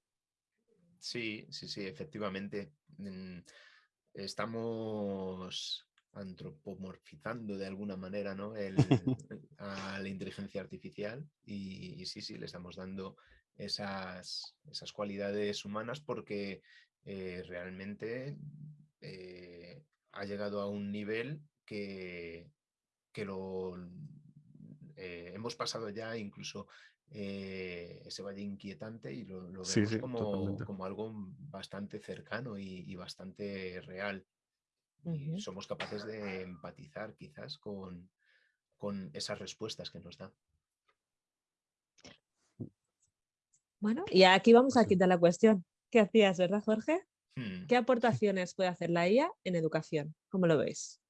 Sí, sí, sí, efectivamente. Mm, estamos antropomorfizando de alguna manera ¿no? El, a la inteligencia artificial y, sí, sí, le estamos dando esas, esas cualidades humanas porque eh, realmente eh, ha llegado a un nivel que, que lo eh, hemos pasado ya incluso eh, ese valle inquietante y lo, vemos como, como, algo bastante cercano y, bastante real. Y somos capaces de empatizar quizás con, con esas respuestas que nos da. Bueno, y aquí vamos a quitar la cuestión. ¿Qué hacías, verdad, Jorge? Hmm. ¿Qué aportaciones puede hacer la IA en educación? ¿Cómo lo veis?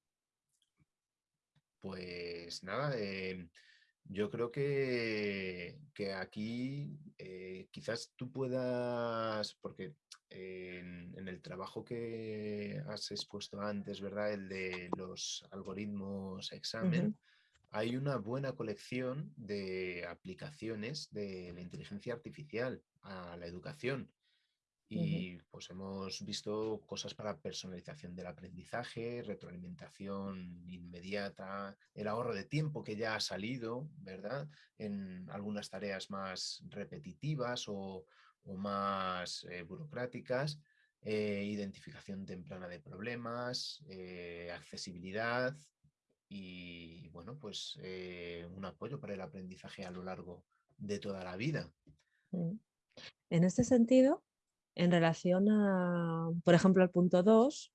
Pues nada, em, yo creo que, que aquí eh, quizás tú puedas, porque en, el trabajo que has expuesto antes, ¿verdad? El de los algoritmos examen, hay una buena colección de aplicaciones de la inteligencia artificial a la educación. Y pues hemos visto cosas para personalización del aprendizaje, retroalimentación inmediata, el ahorro de tiempo que ya ha salido, ¿verdad? En algunas tareas más repetitivas o, más eh, burocráticas, eh, identificación temprana de problemas, eh, accesibilidad y, bueno, pues un apoyo para el aprendizaje a lo largo de toda la vida. Mm. En este sentido, en relación a, por ejemplo, al punto 2,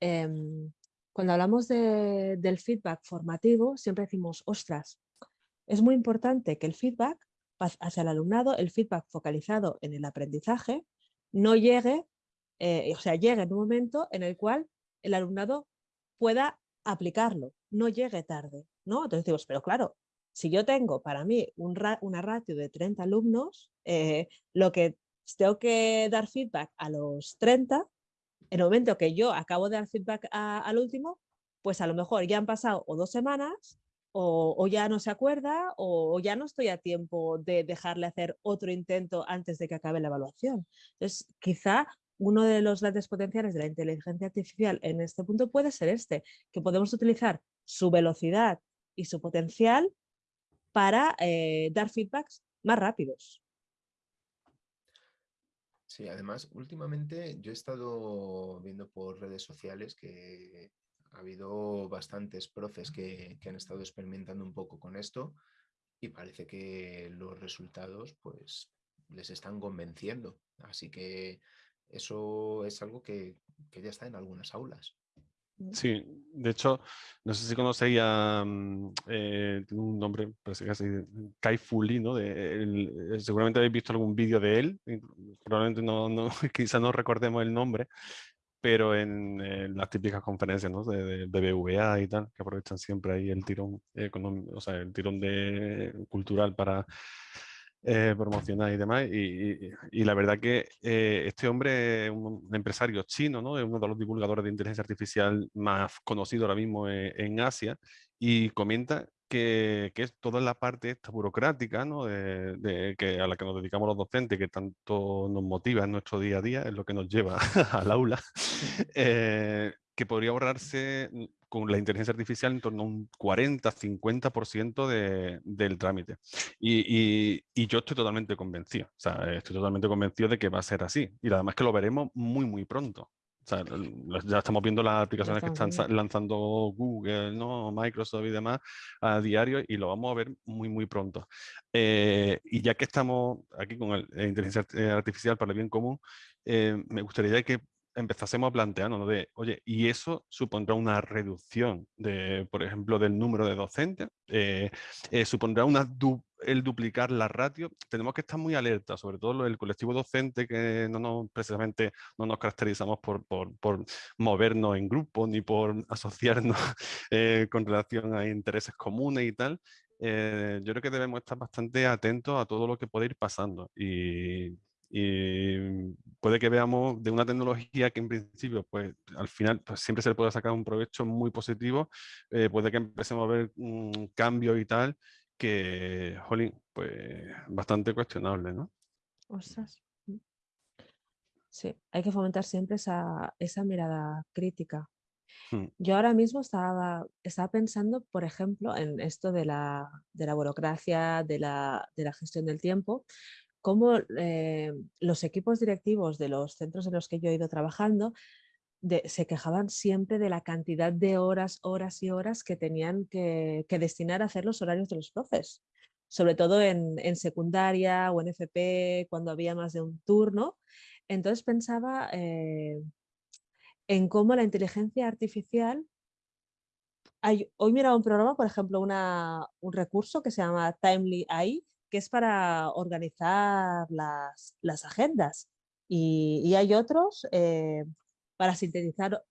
em, cuando hablamos del feedback formativo, siempre decimos, ostras, es muy importante que el feedback hacia el alumnado, el feedback focalizado en el aprendizaje, no llegue, eh, o sea, llegue en un momento en el cual el alumnado pueda aplicarlo, no llegue tarde, ¿no? Entonces decimos, pero claro, si yo tengo para mí una ratio de 30 alumnos, eh, lo que tengo que dar feedback a los 30, en el momento que yo acabo de dar feedback al último, pues a lo mejor ya han pasado o dos semanas o, ya no se acuerda o, ya no estoy a tiempo de dejarle hacer otro intento antes de que acabe la evaluación. Entonces, quizá uno de los grandes potenciales de la inteligencia artificial en este punto puede ser este, que podemos utilizar su velocidad y su potencial para eh, dar feedbacks más rápidos. Sí, además, últimamente yo he estado viendo por redes sociales que ha habido bastantes profes que, han estado experimentando un poco con esto y parece que los resultados pues les están convenciendo. Así que eso es algo que, ya está en algunas aulas. Mm. Sí, de hecho, no sé si conocéis a mm, eh, un nombre, parece que así, Kai Fuli, ¿no? De, seguramente habéis visto algún vídeo de él, probablemente no, no quizás no recordemos el nombre, pero en, las típicas conferencias ¿no? de, BBVA y tal, que aprovechan siempre ahí el tirón económico, o sea, el tirón de, cultural para eh, promocionar y demás. Y, la verdad que eh, este hombre es un empresario chino, ¿no? es uno de los divulgadores de inteligencia artificial más conocido ahora mismo en, en Asia, y comenta que, es toda la parte esta burocrática ¿no? de, que a la que nos dedicamos los docentes, que tanto nos motiva en nuestro día a día, es lo que nos lleva al aula, eh, que podría ahorrarse mm, con la inteligencia artificial en torno a un 40-50% de, del trámite. Y, y, y, yo estoy totalmente convencido, o sea, estoy totalmente convencido de que va a ser así. Y además que lo veremos muy, muy pronto ya estamos viendo las aplicaciones que están lanzando Google, ¿no? Microsoft y demás a diario y lo vamos a ver muy, muy pronto. Eh, y ya que estamos aquí con la inteligencia eh, artificial para el bien común, eh, me gustaría que empezásemos a plantearnos de, oye, ¿y eso supondrá una reducción, de, por ejemplo, del número de docentes? ¿Supondrá una el duplicar la ratio, tenemos que estar muy alerta, sobre todo el colectivo docente, que no nos, precisamente no nos caracterizamos por, por, movernos en grupo ni por asociarnos eh, con relación a intereses comunes y tal. Eh, yo creo que debemos estar bastante atentos a todo lo que puede ir pasando y, puede que veamos de una tecnología que en principio, pues al final pues, siempre se le puede sacar un provecho muy positivo, eh, puede que empecemos a ver un cambio y tal, que, jolín, pues bastante cuestionable, ¿no? Ostras. Mm. Sí, hay que fomentar siempre esa, mirada crítica. Hmm. Yo ahora mismo estaba, estaba pensando, por ejemplo, en esto de la, burocracia, de la, gestión del tiempo, cómo eh, los equipos directivos de los centros en los que yo he ido trabajando se quejaban siempre de la cantidad de horas, horas y horas que tenían que, destinar a hacer los horarios de los profes, sobre todo en, secundaria o en FP, cuando había más de un turno. Entonces pensaba eh, en cómo la inteligencia artificial... Hoy miraba un programa, por ejemplo, un recurso que se llama Timely AI, que es para organizar las, agendas. Y, hay otros, eh, para sintetizar,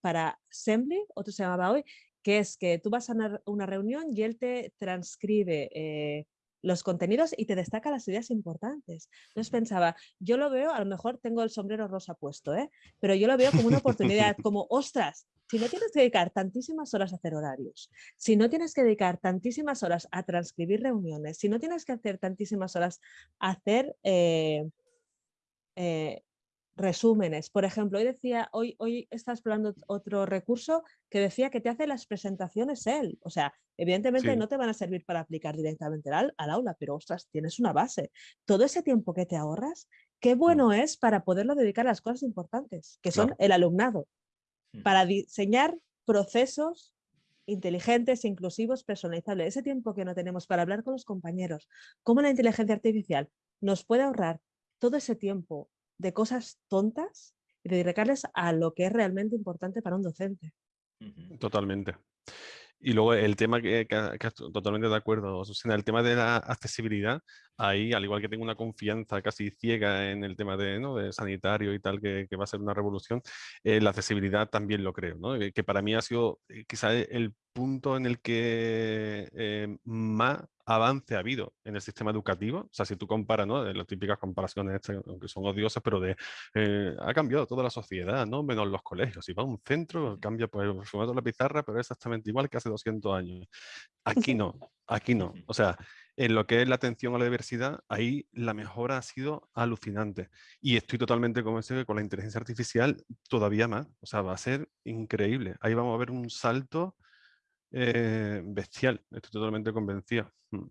para Assembly, otro se llamaba hoy, que es que tú vas a una, reunión y él te transcribe eh, los contenidos y te destaca las ideas importantes. Entonces pensaba, yo lo veo, a lo mejor tengo el sombrero rosa puesto, ¿eh? pero yo lo veo como una oportunidad, como, ostras, si no tienes que dedicar tantísimas horas a hacer horarios, si no tienes que dedicar tantísimas horas a transcribir reuniones, si no tienes que hacer tantísimas horas a hacer eh, eh, resúmenes. Por ejemplo, hoy decía, hoy, hoy está explorando otro recurso que decía que te hace las presentaciones él. O sea, evidentemente no te van a servir para aplicar directamente al, aula, pero ostras, tienes una base. Todo ese tiempo que te ahorras, qué mm. bueno es para poderlo dedicar a las cosas importantes, que son el alumnado. Para diseñar procesos inteligentes, inclusivos, personalizables. Ese tiempo que no tenemos para hablar con los compañeros, cómo la inteligencia artificial nos puede ahorrar todo ese tiempo de cosas tontas y dedicarles a lo que es realmente importante para un docente. Totalmente. Y luego el tema que, que, totalmente de acuerdo, Susana, el tema de la accesibilidad, ahí, al igual que tengo una confianza casi ciega en el tema de, ¿no? de sanitario y tal, que, que, va a ser una revolución, eh, la accesibilidad también lo creo, ¿no? que para mí ha sido eh, quizá el punto en el que eh, más avance ha habido en el sistema educativo. O sea, si tú comparas, ¿no? Las típicas comparaciones, aunque son odiosas, pero de eh, ha cambiado toda la sociedad, ¿no? Menos los colegios. Si va a un centro, cambia pues el formato de la pizarra, pero es exactamente igual que hace 200 años. Aquí no, aquí no. O sea, en lo que es la atención a la diversidad, ahí la mejora ha sido alucinante. Y estoy totalmente convencido que con la inteligencia artificial todavía más. O sea, va a ser increíble. Ahí vamos a ver un salto eh, bestial. Estoy totalmente convencido. Mm.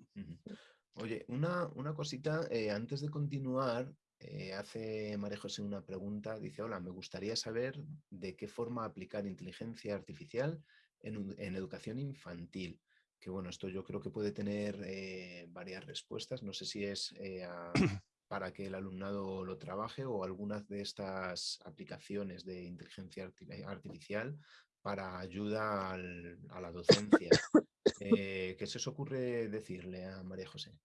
Oye, una, cosita, eh, antes de continuar, eh, hace María José una pregunta, dice, hola, me gustaría saber de qué forma aplicar inteligencia artificial en, en educación infantil que bueno, esto yo creo que puede tener varias respuestas. No sé si es para que el alumnado lo trabaje o algunas de estas aplicaciones de inteligencia artificial para ayuda a la docencia. Eh, ¿Qué se os ocurre decirle a María José?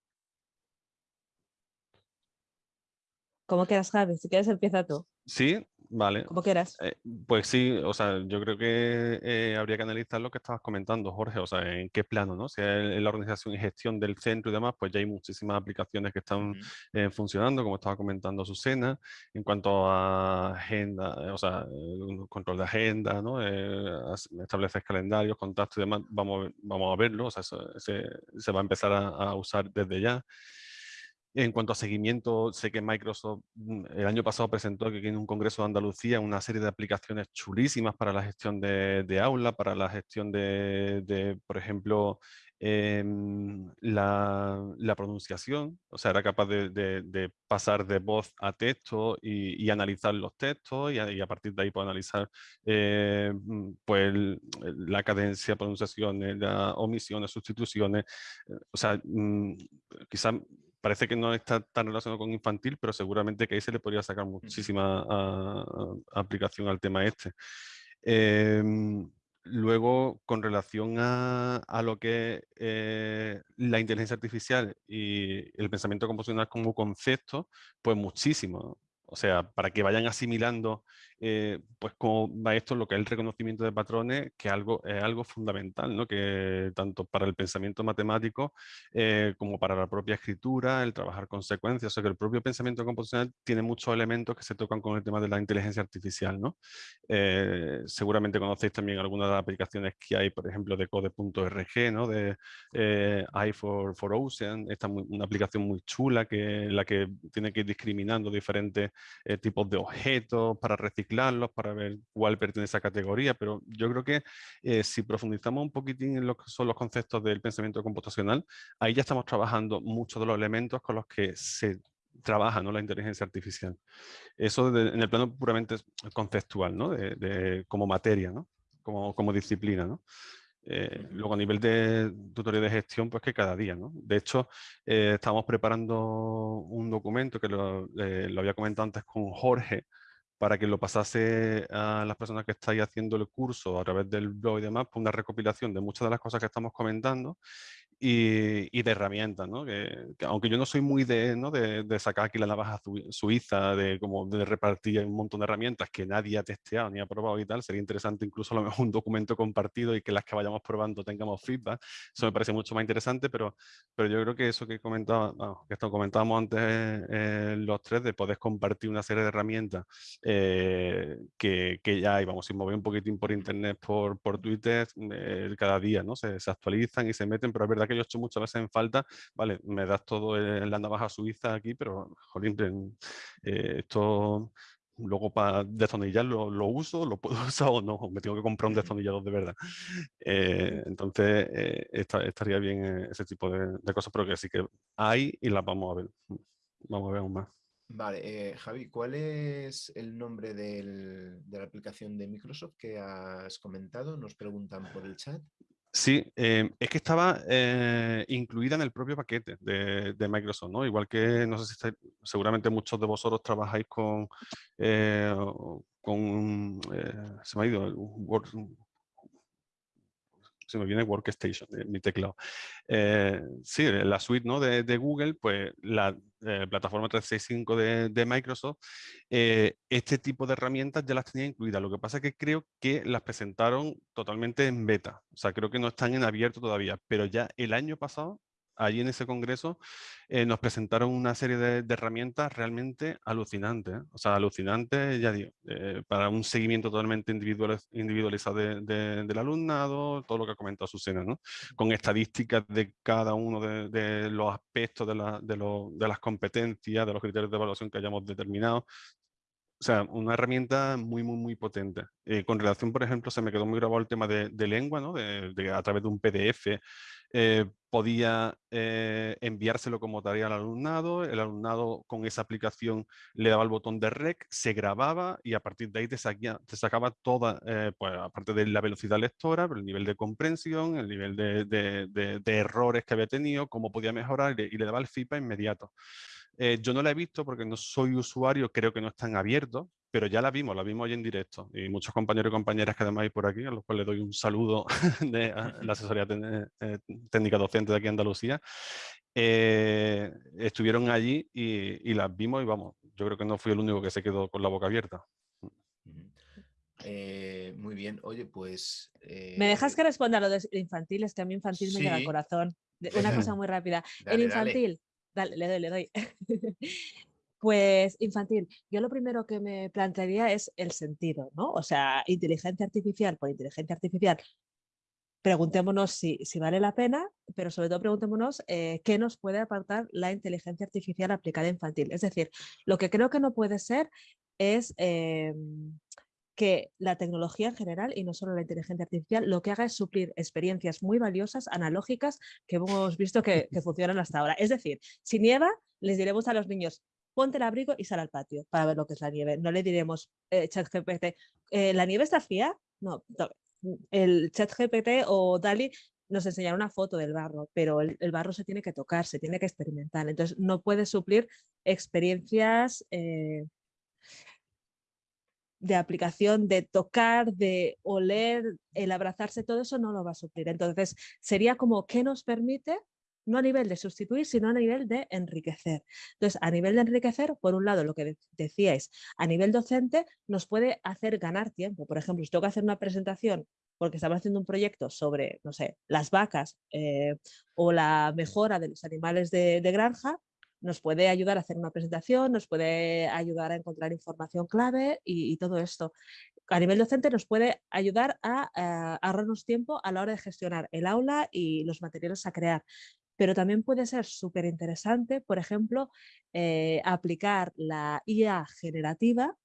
¿Cómo quieras, Javi? Si quieres empieza tú. Sí, Vale. Como quieras. Eh, pues sí, o sea, yo creo que eh, habría que analizar lo que estabas comentando, Jorge, o sea, en qué plano, ¿no? Si es la organización y gestión del centro y demás, pues ya hay muchísimas aplicaciones que están eh, funcionando, como estaba comentando Susana, en cuanto a agenda, o sea, control de agenda, ¿no? establecer calendarios, contactos y demás, vamos, vamos a verlo, o sea, se, se, va a empezar a usar desde ya. En cuanto a seguimiento, sé que Microsoft mm, el año pasado presentó aquí en un congreso de Andalucía una serie de aplicaciones chulísimas para la gestión de, aula, para la gestión de, por ejemplo, em, la, pronunciación, o sea, era capaz de, pasar de voz a texto y, analizar los textos y a, partir de ahí puede analizar eh, mm, pues, la cadencia, pronunciaciones, las omisiones, sustituciones, eh, o sea, mm, quizás parece que no está tan relacionado con infantil, pero seguramente que ahí se le podría sacar muchísima aplicación al tema este. Em, luego, con relación a, lo que eh, la inteligencia artificial y el pensamiento composicional como concepto, pues muchísimo. O sea, para que vayan asimilando eh, pues como esto lo que es el reconocimiento de patrones, que algo, es algo fundamental, ¿no? que tanto para el pensamiento matemático eh, como para la propia escritura, el trabajar con secuencias, o sea que el propio pensamiento composicional tiene muchos elementos que se tocan con el tema de la inteligencia artificial. ¿no? Eh, seguramente conocéis también algunas de las aplicaciones que hay, por ejemplo, de code.org, ¿no? de i for, for Ocean, esta una aplicación muy chula que la que tiene que ir discriminando diferentes tipos de objetos para reciclar para ver cuál pertenece a esa categoría, pero yo creo que eh, si profundizamos un poquitín en lo que son los conceptos del pensamiento computacional, ahí ya estamos trabajando muchos de los elementos con los que se trabaja ¿no? la inteligencia artificial. Eso en el plano puramente conceptual, ¿no? de, como materia, ¿no? como, como disciplina. ¿no? Eh, luego a nivel de tutoría de gestión, pues que cada día, ¿no? De hecho, eh, estamos preparando un documento que lo, lo, había comentado antes con Jorge, para que lo pasase a las personas que estáis haciendo el curso a través del blog y demás, pues una recopilación de muchas de las cosas que estamos comentando y, de herramientas, ¿no? Que, aunque yo no soy muy de, ¿no? de, sacar aquí la navaja suiza, de, como de repartir un montón de herramientas que nadie ha testeado ni ha probado y tal, sería interesante incluso a lo mejor un documento compartido y que las que vayamos probando tengamos feedback. Eso me parece mucho más interesante, pero, pero yo creo que eso que comentaba, que esto comentábamos antes eh, los tres, de poder compartir una serie de herramientas eh, que, que, ya hay, vamos, mover un poquitín por internet, por, por Twitter, eh, cada día, ¿no? Se, se actualizan y se meten, pero es verdad que yo he hecho muchas veces en falta, vale, me das todo en la navaja suiza aquí, pero, jolín, eh, esto luego para destornillarlo lo uso, lo puedo usar o no, me tengo que comprar un destornillador de verdad. Eh, entonces eh, estaría bien ese tipo de, cosas, pero que sí que hay y las vamos a ver. Vamos a ver aún más. Vale, Javi, ¿cuál es el nombre de la aplicación de Microsoft que has comentado? Nos preguntan por el chat. Sí, em, es que estaba eh, incluida en el propio paquete de, Microsoft, ¿no? Igual que, no sé si estáis, seguramente muchos de vosotros trabajáis con, eh, con eh, se me ha ido, Word, se me viene Workstation, mi teclado. Eh, sí, la suite ¿no? de, Google, pues la eh, plataforma 365 de, de Microsoft, eh, este tipo de herramientas ya las tenía incluidas. Lo que pasa es que creo que las presentaron totalmente en beta. O sea, creo que no están en abierto todavía, pero ya el año pasado allí en ese congreso eh, nos presentaron una serie de, herramientas realmente alucinantes. ¿eh? O sea, alucinantes, ya digo, eh, para un seguimiento totalmente individualizado del alumnado, todo lo que ha comentado Susana, ¿no? Con estadísticas de cada uno de, los aspectos de, de las competencias, de los criterios de evaluación que hayamos determinado. O sea, una herramienta muy, muy, muy potente. Eh, con relación, por ejemplo, se me quedó muy grabado el tema de, lengua, ¿no? De, a través de un PDF eh, podía eh, enviárselo como tarea al alumnado, el alumnado con esa aplicación le daba el botón de rec, se grababa y a partir de ahí te, te sacaba toda, pues aparte de la velocidad lectora, el nivel de comprensión, el nivel de, errores que había tenido, cómo podía mejorar y le daba el feedback inmediato. Eh, yo no la he visto porque no soy usuario, creo que no están abiertos, pero ya la vimos, la vimos hoy en directo. Y muchos compañeros y compañeras que además hay por aquí, a los cuales doy un saludo de la asesoría eh, técnica docente de aquí en Andalucía, eh, estuvieron allí y, las vimos y vamos, yo creo que no fui el único que se quedó con la boca abierta. muy bien, oye, pues... ¿Me dejas que responda a lo de infantil? Es que a mí infantil me llega al corazón. Una cosa muy rápida. en infantil, le doy, le doy. Pues infantil, yo lo primero que me plantearía es el sentido, ¿no? O sea, inteligencia artificial por inteligencia artificial. Preguntémonos si, vale la pena, pero sobre todo preguntémonos eh, qué nos puede aportar la inteligencia artificial aplicada infantil. Es decir, lo que creo que no puede ser es em, que la tecnología en general, y no solo la inteligencia artificial, lo que haga es suplir experiencias muy valiosas, analógicas, que hemos visto que, funcionan hasta ahora. Es decir, si nieva, les diremos a los niños, ponte el abrigo y sal al patio para ver lo que es la nieve. No le diremos, eh, chat GPT, eh, ¿la nieve está fría? No, el chat GPT o DALI nos enseñará una foto del barro, pero el, barro se tiene que tocar, se tiene que experimentar. Entonces, no puede suplir experiencias eh, de aplicación, de tocar, de oler, el abrazarse, todo eso no lo va a suplir. Entonces, sería como que nos permite, no a nivel de sustituir, sino a nivel de enriquecer. Entonces, a nivel de enriquecer, por un lado, lo que decíais, a nivel docente, nos puede hacer ganar tiempo. Por ejemplo, si tengo que hacer una presentación porque estamos haciendo un proyecto sobre, no sé, las vacas eh, o la mejora de los animales de granja, nos puede ayudar a hacer una presentación, nos puede ayudar a encontrar información clave y, todo esto. A nivel docente nos puede ayudar a, eh, ahorrarnos tiempo a la hora de gestionar el aula y los materiales a crear. Pero también puede ser súper interesante, por ejemplo, eh, aplicar la IA generativa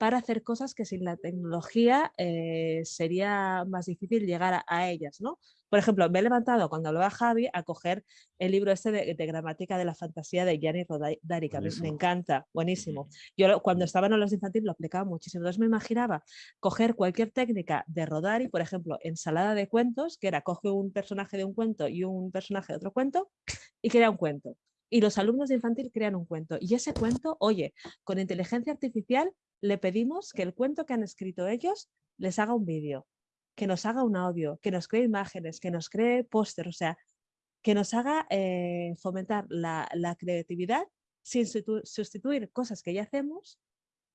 para hacer cosas que sin la tecnología eh, sería más difícil llegar a, ellas. ¿no? Por ejemplo, me he levantado cuando hablaba Javi a coger el libro este de, gramática de la fantasía de Gianni Rodari, que me, encanta, buenísimo. Yo cuando estaba en los infantiles lo aplicaba muchísimo, entonces me imaginaba coger cualquier técnica de Rodari, por ejemplo, ensalada de cuentos, que era coge un personaje de un cuento y un personaje de otro cuento y crea un cuento y los alumnos de infantil crean un cuento. Y ese cuento, oye, con inteligencia artificial le pedimos que el cuento que han escrito ellos les haga un vídeo, que nos haga un audio, que nos cree imágenes, que nos cree póster, o sea, que nos haga eh, fomentar la, creatividad sin sustituir cosas que ya hacemos,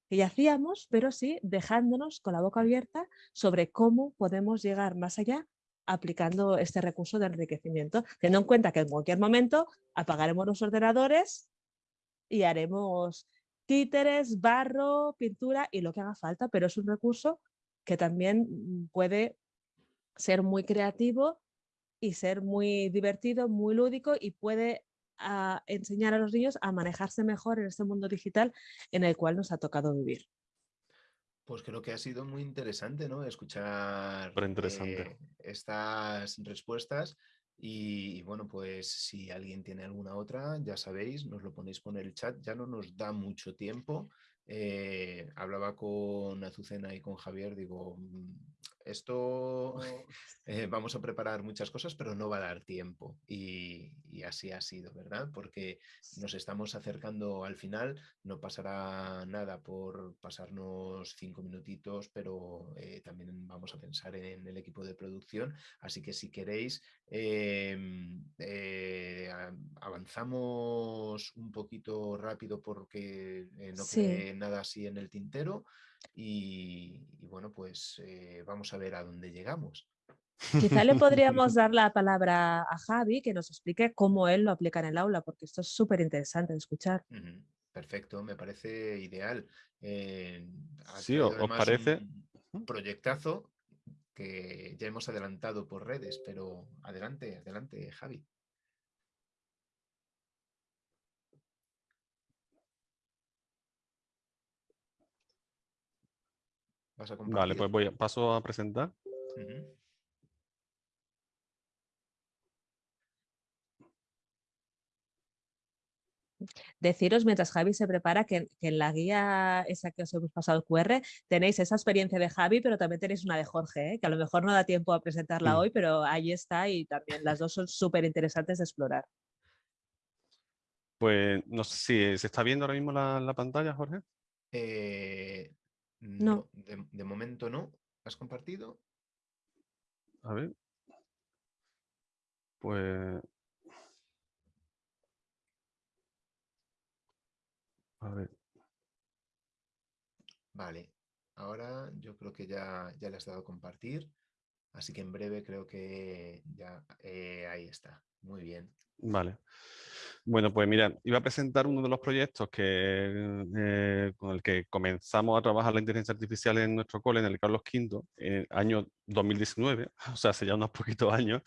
que ya hacíamos, pero sí dejándonos con la boca abierta sobre cómo podemos llegar más allá aplicando este recurso de enriquecimiento, teniendo en cuenta que en cualquier momento apagaremos los ordenadores y haremos títeres, barro, pintura y lo que haga falta, pero es un recurso que también mm, puede ser muy creativo y ser muy divertido, muy lúdico y puede ah, enseñar a los niños a manejarse mejor en este mundo digital en el cual nos ha tocado vivir. Pues creo que ha sido muy interesante ¿no? escuchar interesante. Eh, estas respuestas y, bueno, pues si alguien tiene alguna otra, ya sabéis, nos lo ponéis por el chat, ya no nos da mucho tiempo. Eh, hablaba con Azucena y con Javier, digo, mm, esto eh, vamos a preparar muchas cosas, pero no va a dar tiempo. Y, así ha sido, ¿verdad? Porque nos estamos acercando al final, no pasará nada por pasarnos cinco minutitos, pero eh, también vamos a pensar en el equipo de producción. Así que si queréis, em, eh, avanzamos un poquito rápido porque no quede nada así en el tintero. Y, bueno, pues eh, vamos a ver a dónde llegamos. Quizá le podríamos dar la palabra a Javi que nos explique cómo él lo aplica en el aula, porque esto es súper interesante de escuchar. Perfecto, me parece ideal. Eh, sí, ¿os parece? Un proyectazo que ya hemos adelantado por redes, pero adelante, adelante, Javi. Vale, pues voy a, paso a presentar. Deciros mientras Javi se prepara que, en la guía esa que os hemos pasado el QR tenéis esa experiencia de Javi, pero también tenéis una de Jorge, ¿eh? que a lo mejor no da tiempo a presentarla hoy, pero ahí está y también las dos son súper interesantes de explorar. Pues no sé si se está viendo ahora mismo la, pantalla, Jorge. Eh, no, de, momento no. ¿Has compartido? A ver. Pues... A ver. Vale. Ahora yo creo que ya, ya le has dado a compartir. Así que en breve creo que ya eh, ahí está. Muy bien. Vale. Bueno, pues mira, iba a presentar uno de los proyectos que, eh, con el que comenzamos a trabajar la inteligencia artificial en nuestro cole, en el Carlos V, en año 2019, o sea, hace ya unos poquitos años,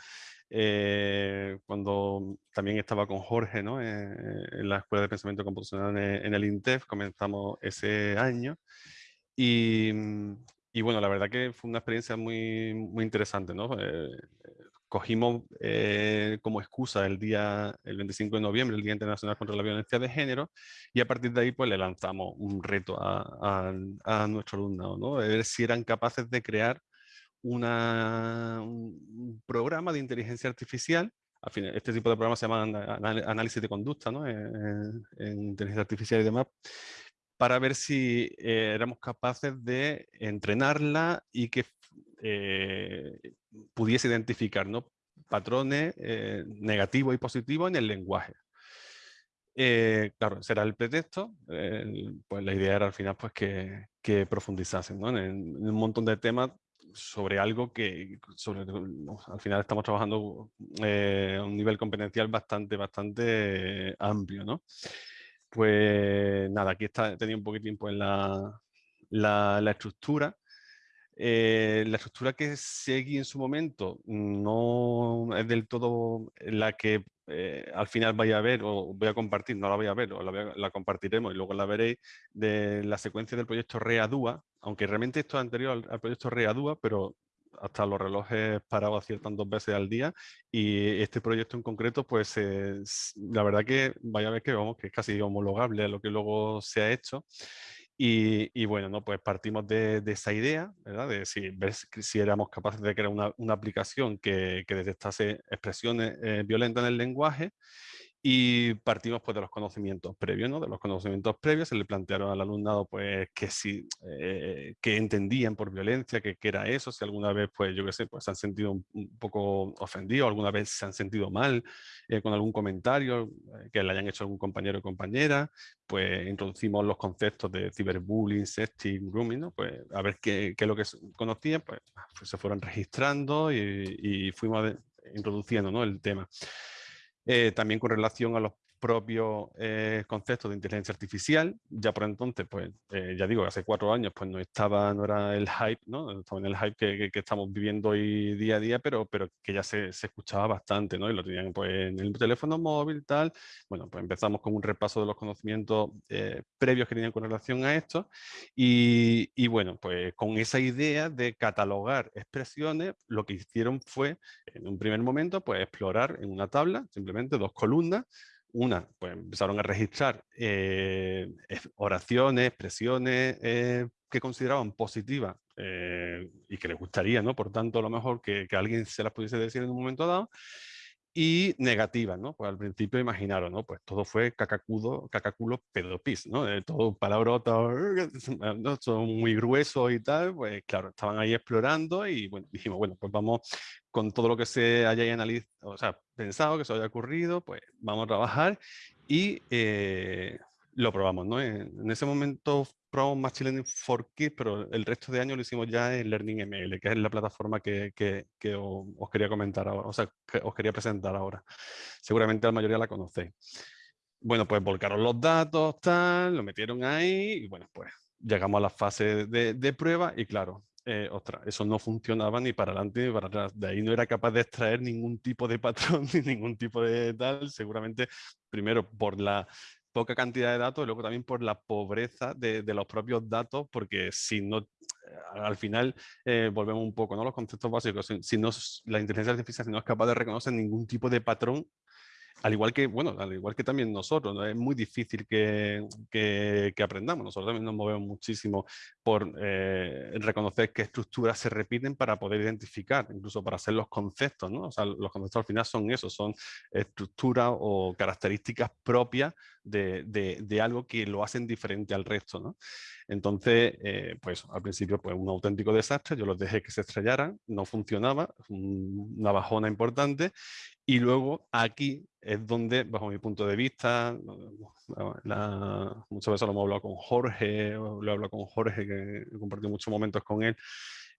eh, cuando también estaba con Jorge ¿no? Eh, en la Escuela de Pensamiento Computacional en, el INTEF, comenzamos ese año. Y, y, bueno, la verdad que fue una experiencia muy, muy interesante. ¿no? Cogimos eh, como excusa el día, el 25 de noviembre, el Día Internacional contra la Violencia de Género, y a partir de ahí pues le lanzamos un reto a, a, nuestro alumnado, ¿no? De ver si eran capaces de crear un programa de inteligencia artificial al final, este tipo de programas se llaman análisis de conducta ¿no? en, inteligencia artificial y demás, para ver si eh, éramos capaces de entrenarla y que eh, pudiese identificar ¿no? patrones eh, negativos y positivos en el lenguaje. Eh, claro, será el pretexto, pues la idea era al final pues que, que profundizasen en, un montón de temas sobre algo que sobre, al final estamos trabajando a un nivel competencial bastante, bastante amplio. ¿no? Pues nada, aquí está, tenía un poquitín pues la, la, la estructura. Eh, la estructura que seguí en su momento no es del todo la que eh, al final vaya a ver o voy a compartir, no la voy a ver o la, compartiremos y luego la veréis de la secuencia del proyecto READUA, aunque realmente esto es anterior al, proyecto READUA, pero hasta los relojes parados aciertan dos veces al día y este proyecto en concreto pues la verdad que vaya a ver que vamos que es casi homologable a lo que luego se ha hecho y, bueno, ¿no? pues partimos de, esa idea, de si, si éramos capaces de crear una, una aplicación que, que, detectase expresiones eh, violentas en el lenguaje y partimos pues de los conocimientos previos, ¿no? De los conocimientos previos se le plantearon al alumnado pues que si, eh, que entendían por violencia, que, que, era eso, si alguna vez pues yo qué sé, pues se han sentido un, poco ofendidos, alguna vez se han sentido mal eh, con algún comentario eh, que le hayan hecho algún compañero o compañera, pues introducimos los conceptos de ciberbullying, sexting, grooming, ¿no? Pues a ver qué, qué es lo que conocían, pues, pues, se fueron registrando y, y fuimos introduciendo ¿no? el tema. Eh, también con relación a los propios eh, conceptos de inteligencia artificial. Ya por entonces, pues eh, ya digo, hace cuatro años pues no estaba, no era el hype, ¿no? Estaba en el hype que, que, estamos viviendo hoy día a día, pero, pero que ya se, se, escuchaba bastante, ¿no? Y lo tenían pues en el teléfono móvil, tal. Bueno, pues empezamos con un repaso de los conocimientos eh, previos que tenían con relación a esto. Y, y bueno, pues con esa idea de catalogar expresiones, lo que hicieron fue, en un primer momento, pues explorar en una tabla, simplemente dos columnas, una, pues empezaron a registrar eh, oraciones, expresiones eh, que consideraban positivas eh, y que les gustaría, ¿no? Por tanto, a lo mejor que, que, alguien se las pudiese decir en un momento dado y negativas, ¿no? Pues al principio imaginaron, ¿no? Pues todo fue cacacudo, cacaculo pedopis, ¿no? Eh, todo palabrotas, ¿no? Son muy gruesos y tal, pues claro, estaban ahí explorando y bueno, dijimos, bueno, pues vamos con todo lo que se haya analizado, o sea, pensado, que se haya ocurrido, pues vamos a trabajar y eh, lo probamos, ¿no? En, ese momento probamos Machine Learning for Kids, pero el resto de años lo hicimos ya en Learning ML, que es la plataforma que, que, os, quería comentar ahora, o sea, que os quería presentar ahora. Seguramente la mayoría la conocéis. Bueno, pues volcaron los datos, tal, lo metieron ahí y bueno, pues llegamos a la fase de, de prueba y claro, eh, ostras, eso no funcionaba ni para adelante ni para atrás. De ahí no era capaz de extraer ningún tipo de patrón ni ningún tipo de tal, seguramente primero por la poca cantidad de datos y luego también por la pobreza de, los propios datos, porque si no, al final eh, volvemos un poco, ¿no? Los conceptos básicos, si, si no, la inteligencia artificial no es capaz de reconocer ningún tipo de patrón, al igual que, bueno, al igual que también nosotros, ¿no? es muy difícil que, que, aprendamos. Nosotros también nos movemos muchísimo por eh, reconocer qué estructuras se repiten para poder identificar, incluso para hacer los conceptos, ¿no? O sea, los conceptos al final son eso, son estructuras o características propias de, de, de algo que lo hacen diferente al resto, ¿no? Entonces, eh, pues al principio pues un auténtico desastre, yo los dejé que se estrellaran, no funcionaba, una bajona importante y luego aquí es donde, bajo mi punto de vista, muchas veces lo hemos hablado con Jorge, lo he hablado con Jorge, que he compartido muchos momentos con él,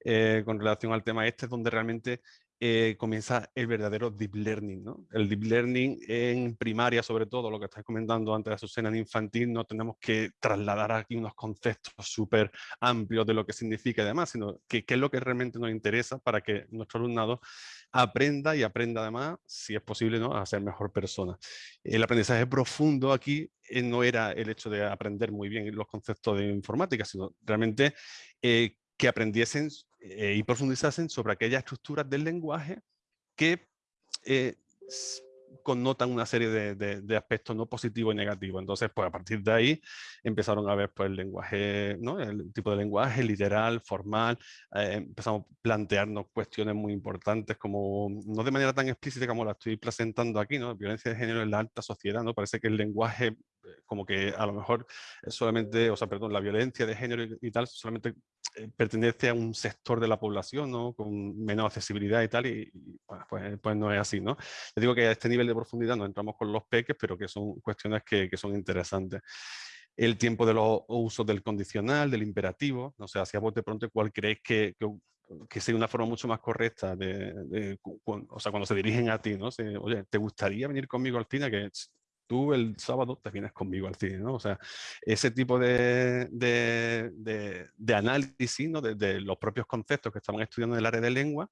eh, con relación al tema este, es donde realmente eh, comienza el verdadero deep learning. ¿no? El deep learning en primaria, sobre todo, lo que estáis comentando antes de Azucena en infantil, no tenemos que trasladar aquí unos conceptos súper amplios de lo que significa y demás, sino que qué es lo que realmente nos interesa para que nuestro alumnado aprenda y aprenda además, si es posible, ¿no? a ser mejor persona. El aprendizaje profundo aquí eh, no era el hecho de aprender muy bien los conceptos de informática, sino realmente eh, que aprendiesen eh, y profundizasen sobre aquellas estructuras del lenguaje que eh, connotan una serie de, aspectos no positivos y negativos. Entonces, pues a partir de ahí empezaron a ver pues, el lenguaje, ¿no? el tipo de lenguaje literal, formal, eh, empezamos a plantearnos cuestiones muy importantes como, no de manera tan explícita como la estoy presentando aquí, ¿no? violencia de género en la alta sociedad, ¿no? parece que el lenguaje como que a lo mejor solamente, o sea, perdón, la violencia de género y, tal solamente eh, pertenece a un sector de la población, ¿no? Con menos accesibilidad y tal, y, pues, pues, no es así, ¿no? Les digo que a este nivel de profundidad no entramos con los peques, pero que son cuestiones que, que son interesantes el tiempo de los usos del condicional, del imperativo, no sé, hacia vos de pronto cuál creéis que, que, que, sea una forma mucho más correcta, de, o sea, cuando se dirigen a ti, ¿no? Oye, ¿te gustaría venir conmigo al cine? Que tú el sábado te vienes conmigo al cine, ¿no? O sea, ese tipo de, de, análisis, ¿no? De, los propios conceptos que estaban estudiando en el área de lengua,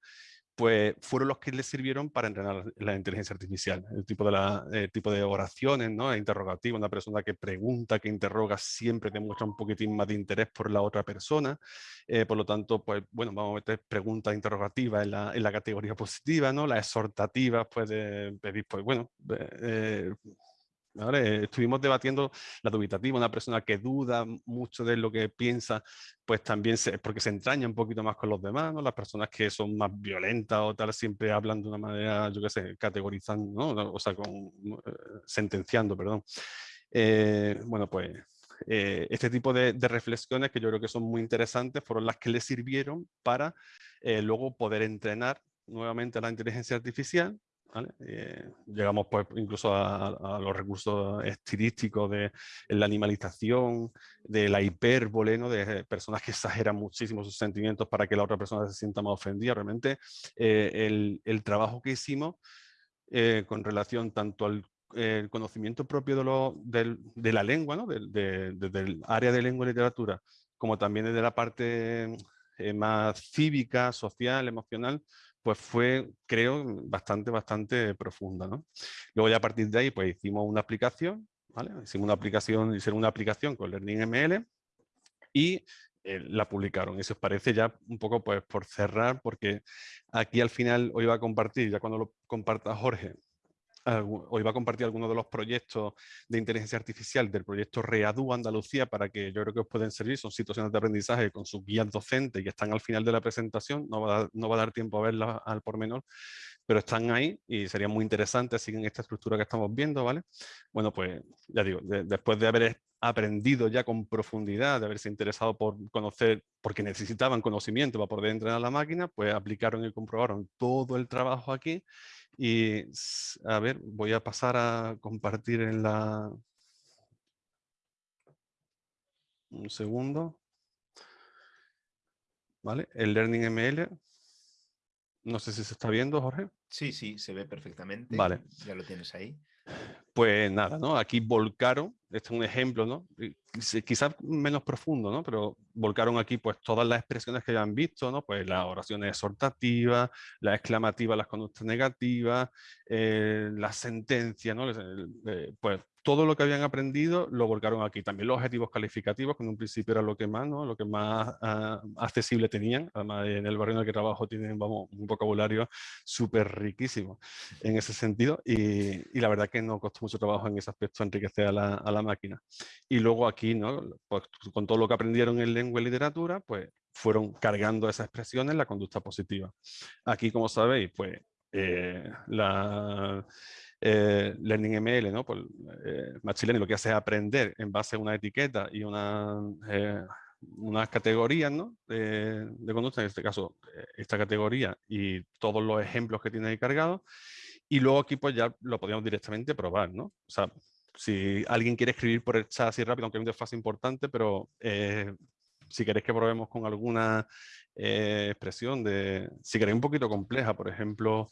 pues fueron los que les sirvieron para entrenar la inteligencia artificial. El tipo de, la, tipo de oraciones, ¿no? Interrogativo, una persona que pregunta, que interroga, siempre demuestra un poquitín más de interés por la otra persona. Eh, por lo tanto, pues bueno, vamos a meter preguntas interrogativas en la, en la categoría positiva, ¿no? Las exhortativas, pues de pedir, pues bueno, eh, estuvimos debatiendo la dubitativa, una persona que duda mucho de lo que piensa, pues también se, porque se entraña un poquito más con los demás, ¿no? Las personas que son más violentas o tal siempre hablan de una manera, yo qué sé, categorizando, ¿no? O sea, con, eh, sentenciando, perdón. Eh, bueno, pues eh, este tipo de, de, reflexiones que yo creo que son muy interesantes fueron las que le sirvieron para luego poder entrenar nuevamente la inteligencia artificial eh, llegamos pues incluso a, los recursos estilísticos de la animalización, de la hipérbole, ¿no? de personas que exageran muchísimo sus sentimientos para que la otra persona se sienta más ofendida. Realmente eh, el, el, trabajo que hicimos eh, con relación tanto al conocimiento propio de, lo, de, la lengua, ¿no? del área de lengua y literatura, como también de la parte más cívica, social, emocional, pues fue, creo, bastante, bastante profunda. ¿no? Luego ya a partir de ahí, pues hicimos una aplicación, ¿vale? Hicimos una aplicación, hicieron una aplicación con Learning ML y eh, la publicaron. Si os parece ya un poco pues por cerrar, porque aquí al final hoy va a compartir, ya cuando lo comparta Jorge, hoy va a compartir algunos de los proyectos de inteligencia artificial del proyecto READU Andalucía para que yo creo que os pueden servir. Son situaciones de aprendizaje con sus guías docentes que están al final de la presentación. No va a, no va a dar tiempo a verlas al por menor, pero están ahí y sería muy interesante, siguen esta estructura que estamos viendo, ¿vale? Bueno, pues ya digo, después de haber aprendido ya con profundidad, de haberse interesado por conocer, porque necesitaban conocimiento para poder entrenar la máquina, pues aplicaron y comprobaron todo el trabajo aquí y a ver, voy a pasar a compartir en la... Un segundo. ¿Vale? El Learning ML. No sé si se está viendo, Jorge. Sí, sí, se ve perfectamente. Vale. Ya lo tienes ahí. Pues nada, ¿no? Aquí volcaron, este es un ejemplo, ¿no? Quizás menos profundo, ¿no? Pero volcaron aquí pues todas las expresiones que ya han visto, ¿no? Pues las oraciones exhortativas, las exclamativas, las conductas negativas, eh, las sentencias, ¿no? Eh, pues todo lo que habían aprendido lo volcaron aquí. También los objetivos calificativos, que en un principio era lo que más, ¿no? lo que más ah, accesible tenían. Además, en el barrio en el que trabajo tienen vamos, un vocabulario súper riquísimo en ese sentido. Y, la verdad que no costó mucho trabajo en ese aspecto enriquecer a la, a la máquina. Y luego aquí, ¿no? Pues, con todo lo que aprendieron en lengua y literatura, pues fueron cargando esas expresiones la conducta positiva. Aquí, como sabéis, pues eh, la eh, Learning ML, ¿no? Pues, eh, Machine Learning lo que hace es aprender en base a una etiqueta y una, eh, unas categorías ¿no? de, conducta, en este caso eh, esta categoría y todos los ejemplos que tiene ahí cargados. Y luego aquí pues ya lo podríamos directamente probar, ¿no? O sea, si alguien quiere escribir por el chat así rápido, aunque es una fase importante, pero si queréis que probemos con alguna expresión de, si queréis un poquito compleja, por ejemplo,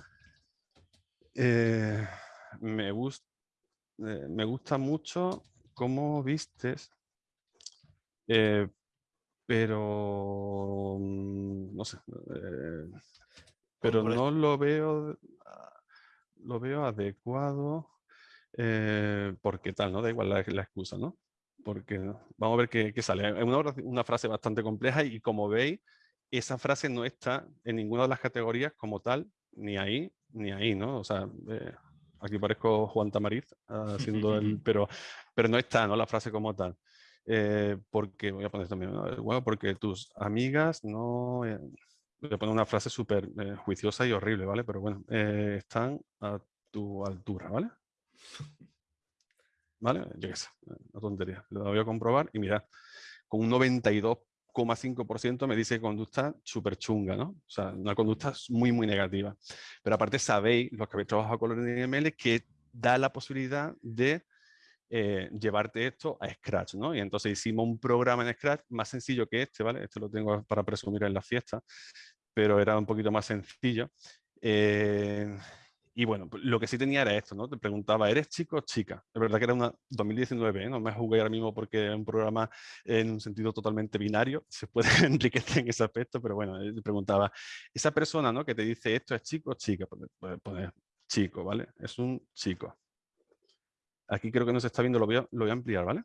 me, gusta eh, me gusta mucho cómo vistes, eh, pero mm, no sé, eh, pero no lo veo, lo veo adecuado porque tal, ¿no? Da igual la, excusa, ¿no? Porque vamos a ver qué, sale. Es una, una frase bastante compleja y como veis, esa frase no está en ninguna de las categorías como tal, ni ahí, ni ahí, ¿no? O sea, aquí parezco Juan Tamariz haciendo el, pero, pero no está, ¿no? La frase como tal. Eh, porque, voy a poner también, bueno, porque tus amigas no... Eh, voy a poner una frase súper eh, juiciosa y horrible, ¿vale? Pero bueno, están a tu altura, ¿vale? ¿Vale? Yo qué sé, una tontería. Lo voy a comprobar y mira, con un 92 5% me dice conducta súper chunga, ¿no? O sea, una conducta muy, muy negativa. Pero aparte sabéis, los que habéis trabajado con los NML, que da la posibilidad de eh, llevarte esto a Scratch, ¿no? Y entonces hicimos un programa en Scratch más sencillo que este, ¿vale? Este lo tengo para presumir en la fiesta, pero era un poquito más sencillo. Eh, y bueno, pues, lo que sí tenía era esto, ¿no? Te preguntaba, ¿eres chico o chica? Es verdad que era una 2019, ¿eh? no me jugué ahora mismo porque es un programa en un sentido totalmente binario, se puede enriquecer en ese aspecto, pero bueno, te preguntaba, esa persona, ¿no? Que te dice, ¿esto es chico o chica? Puedes poner chico, ¿vale? Es un chico. Aquí creo que no se está viendo, lo voy a, lo voy a ampliar, ¿vale?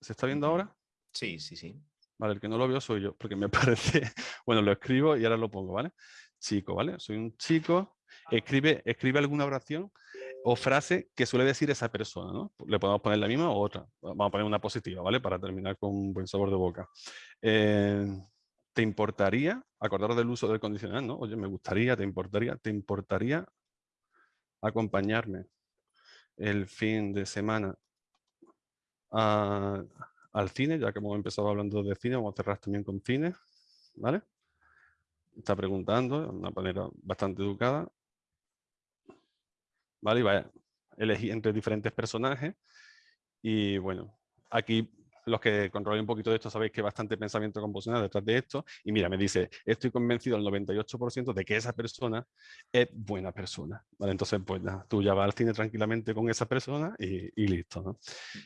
¿Se está viendo ahora? Sí, sí, sí. Vale, el que no lo veo soy yo, porque me parece... Bueno, lo escribo y ahora lo pongo, ¿vale? Chico, ¿vale? Soy un chico escribe, escribe alguna oración o frase que suele decir esa persona, ¿no? Le podemos poner la misma o otra. Vamos a poner una positiva, ¿vale? Para terminar con un buen sabor de boca. Eh, ¿Te importaría, acordaros del uso del condicional, ¿no? Oye, me gustaría, te importaría, te importaría acompañarme el fin de semana al cine, ya que hemos empezado hablando de cine, vamos a cerrar también con cine, ¿vale? Está preguntando de una manera bastante educada. ¿vale? Y va a elegir entre diferentes personajes. Y bueno, aquí los que controlen un poquito de esto sabéis que hay bastante pensamiento composicional detrás de esto. Y mira, me dice, estoy convencido al 98% de que esa persona es buena persona. ¿Vale? Entonces, pues tú ya vas al cine tranquilamente con esa persona y, listo. ¿no?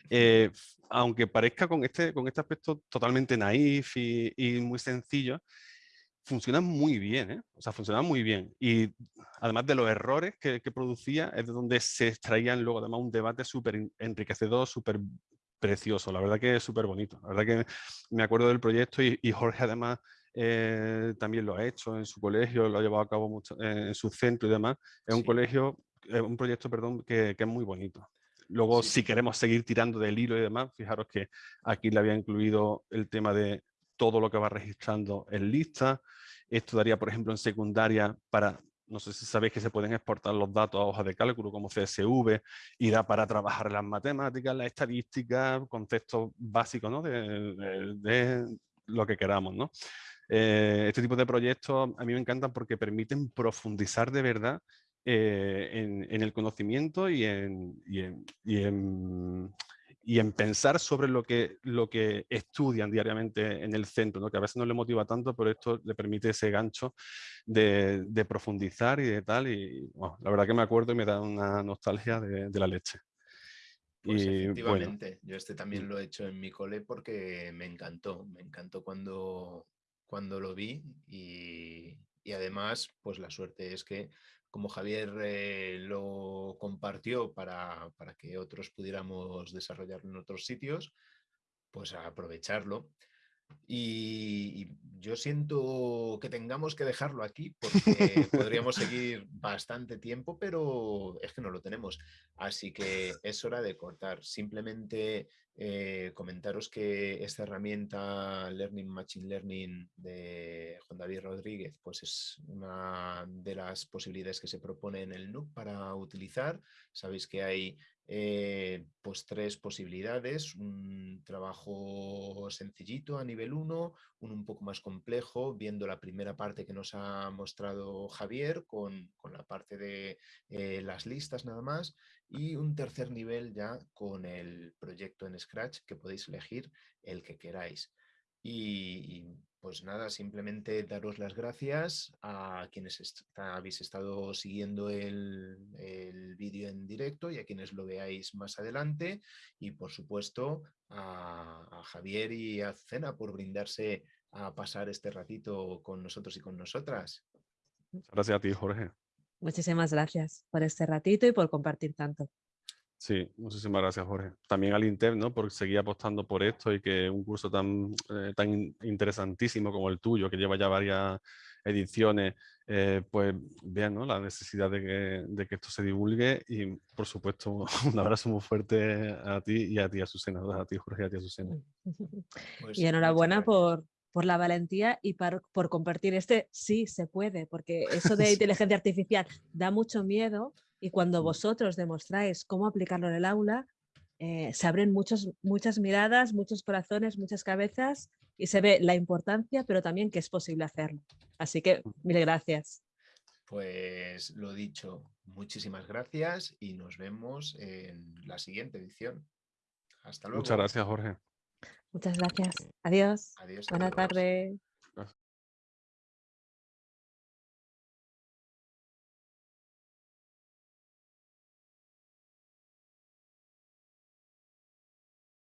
Eh, aunque parezca con este, con este aspecto totalmente naif y, y muy sencillo, funciona muy bien, ¿eh? o sea, funciona muy bien. Y además de los errores que, producía, es de donde se extraían luego además un debate súper enriquecedor, súper precioso. La verdad que es súper bonito. La verdad que me acuerdo del proyecto y, Jorge además eh, también lo ha hecho en su colegio, lo ha llevado a cabo mucho, en su centro y demás. Es un colegio, es un proyecto, perdón, que, es muy bonito. Luego, si queremos seguir tirando del hilo y demás, fijaros que aquí le había incluido el tema de todo lo que va registrando en lista. Esto daría, por ejemplo, en secundaria para, no sé si sabéis que se pueden exportar los datos a hojas de cálculo como CSV y da para trabajar las matemáticas, la estadística, conceptos básicos ¿no? de, lo que queramos. ¿no? Eh, este tipo de proyectos a mí me encantan porque permiten profundizar de verdad eh, en, el conocimiento y en, y en, y en pensar sobre lo que, lo que estudian diariamente en el centro, ¿no? que a veces no le motiva tanto, pero esto le permite ese gancho de, profundizar y de tal. Y la verdad que me acuerdo y me da una nostalgia de, la leche. Pues efectivamente, yo este también mm. lo he hecho en mi cole porque me encantó, me encantó cuando, cuando lo vi y, y además pues la suerte es que como Javier eh, lo compartió para, que otros pudiéramos desarrollarlo en otros sitios, pues aprovecharlo. Y, yo siento que tengamos que dejarlo aquí porque podríamos seguir bastante tiempo, pero es que no lo tenemos. Así que es hora de cortar. Simplemente eh, comentaros que esta herramienta Learning Machine Learning de Juan David Rodríguez pues es una de las posibilidades que se propone en el NUC para utilizar. Sabéis que hay eh, pues tres posibilidades, un trabajo sencillito a nivel 1, un un poco más complejo, viendo la primera parte que nos ha mostrado Javier con, la parte de eh, las listas nada más, y un tercer nivel ya con el proyecto en Scratch que podéis elegir el que queráis. Y, pues nada, simplemente daros las gracias a quienes habéis estado siguiendo el, vídeo en directo y a quienes lo veáis más adelante. Y por supuesto a, a Javier y a Cena por brindarse a pasar este ratito con nosotros y con nosotras. Gracias a ti, Jorge. Muchísimas gracias por este ratito y por compartir tanto. Sí, muchísimas gracias, Jorge. También al INTEP, ¿no? Por seguir apostando por esto y que un curso tan, eh, tan interesantísimo como el tuyo, que lleva ya varias ediciones, eh, pues vean ¿no? la necesidad de que, de que, esto se divulgue y, por supuesto, un abrazo muy fuerte a ti y a ti, Azucena, a ti, Jorge, y a ti, Azucena. Pues y enhorabuena por, por la valentía y por, por compartir este sí se puede, porque eso de inteligencia artificial da mucho miedo y cuando vosotros demostráis cómo aplicarlo en el aula, eh, se abren muchos, muchas miradas, muchos corazones, muchas cabezas y se ve la importancia, pero también que es posible hacerlo. Así que mm. mil gracias. Pues lo dicho, muchísimas gracias y nos vemos en la siguiente edición. Hasta luego. Muchas gracias, Jorge. Muchas gracias. Adiós. Adiós. Buenas tardes.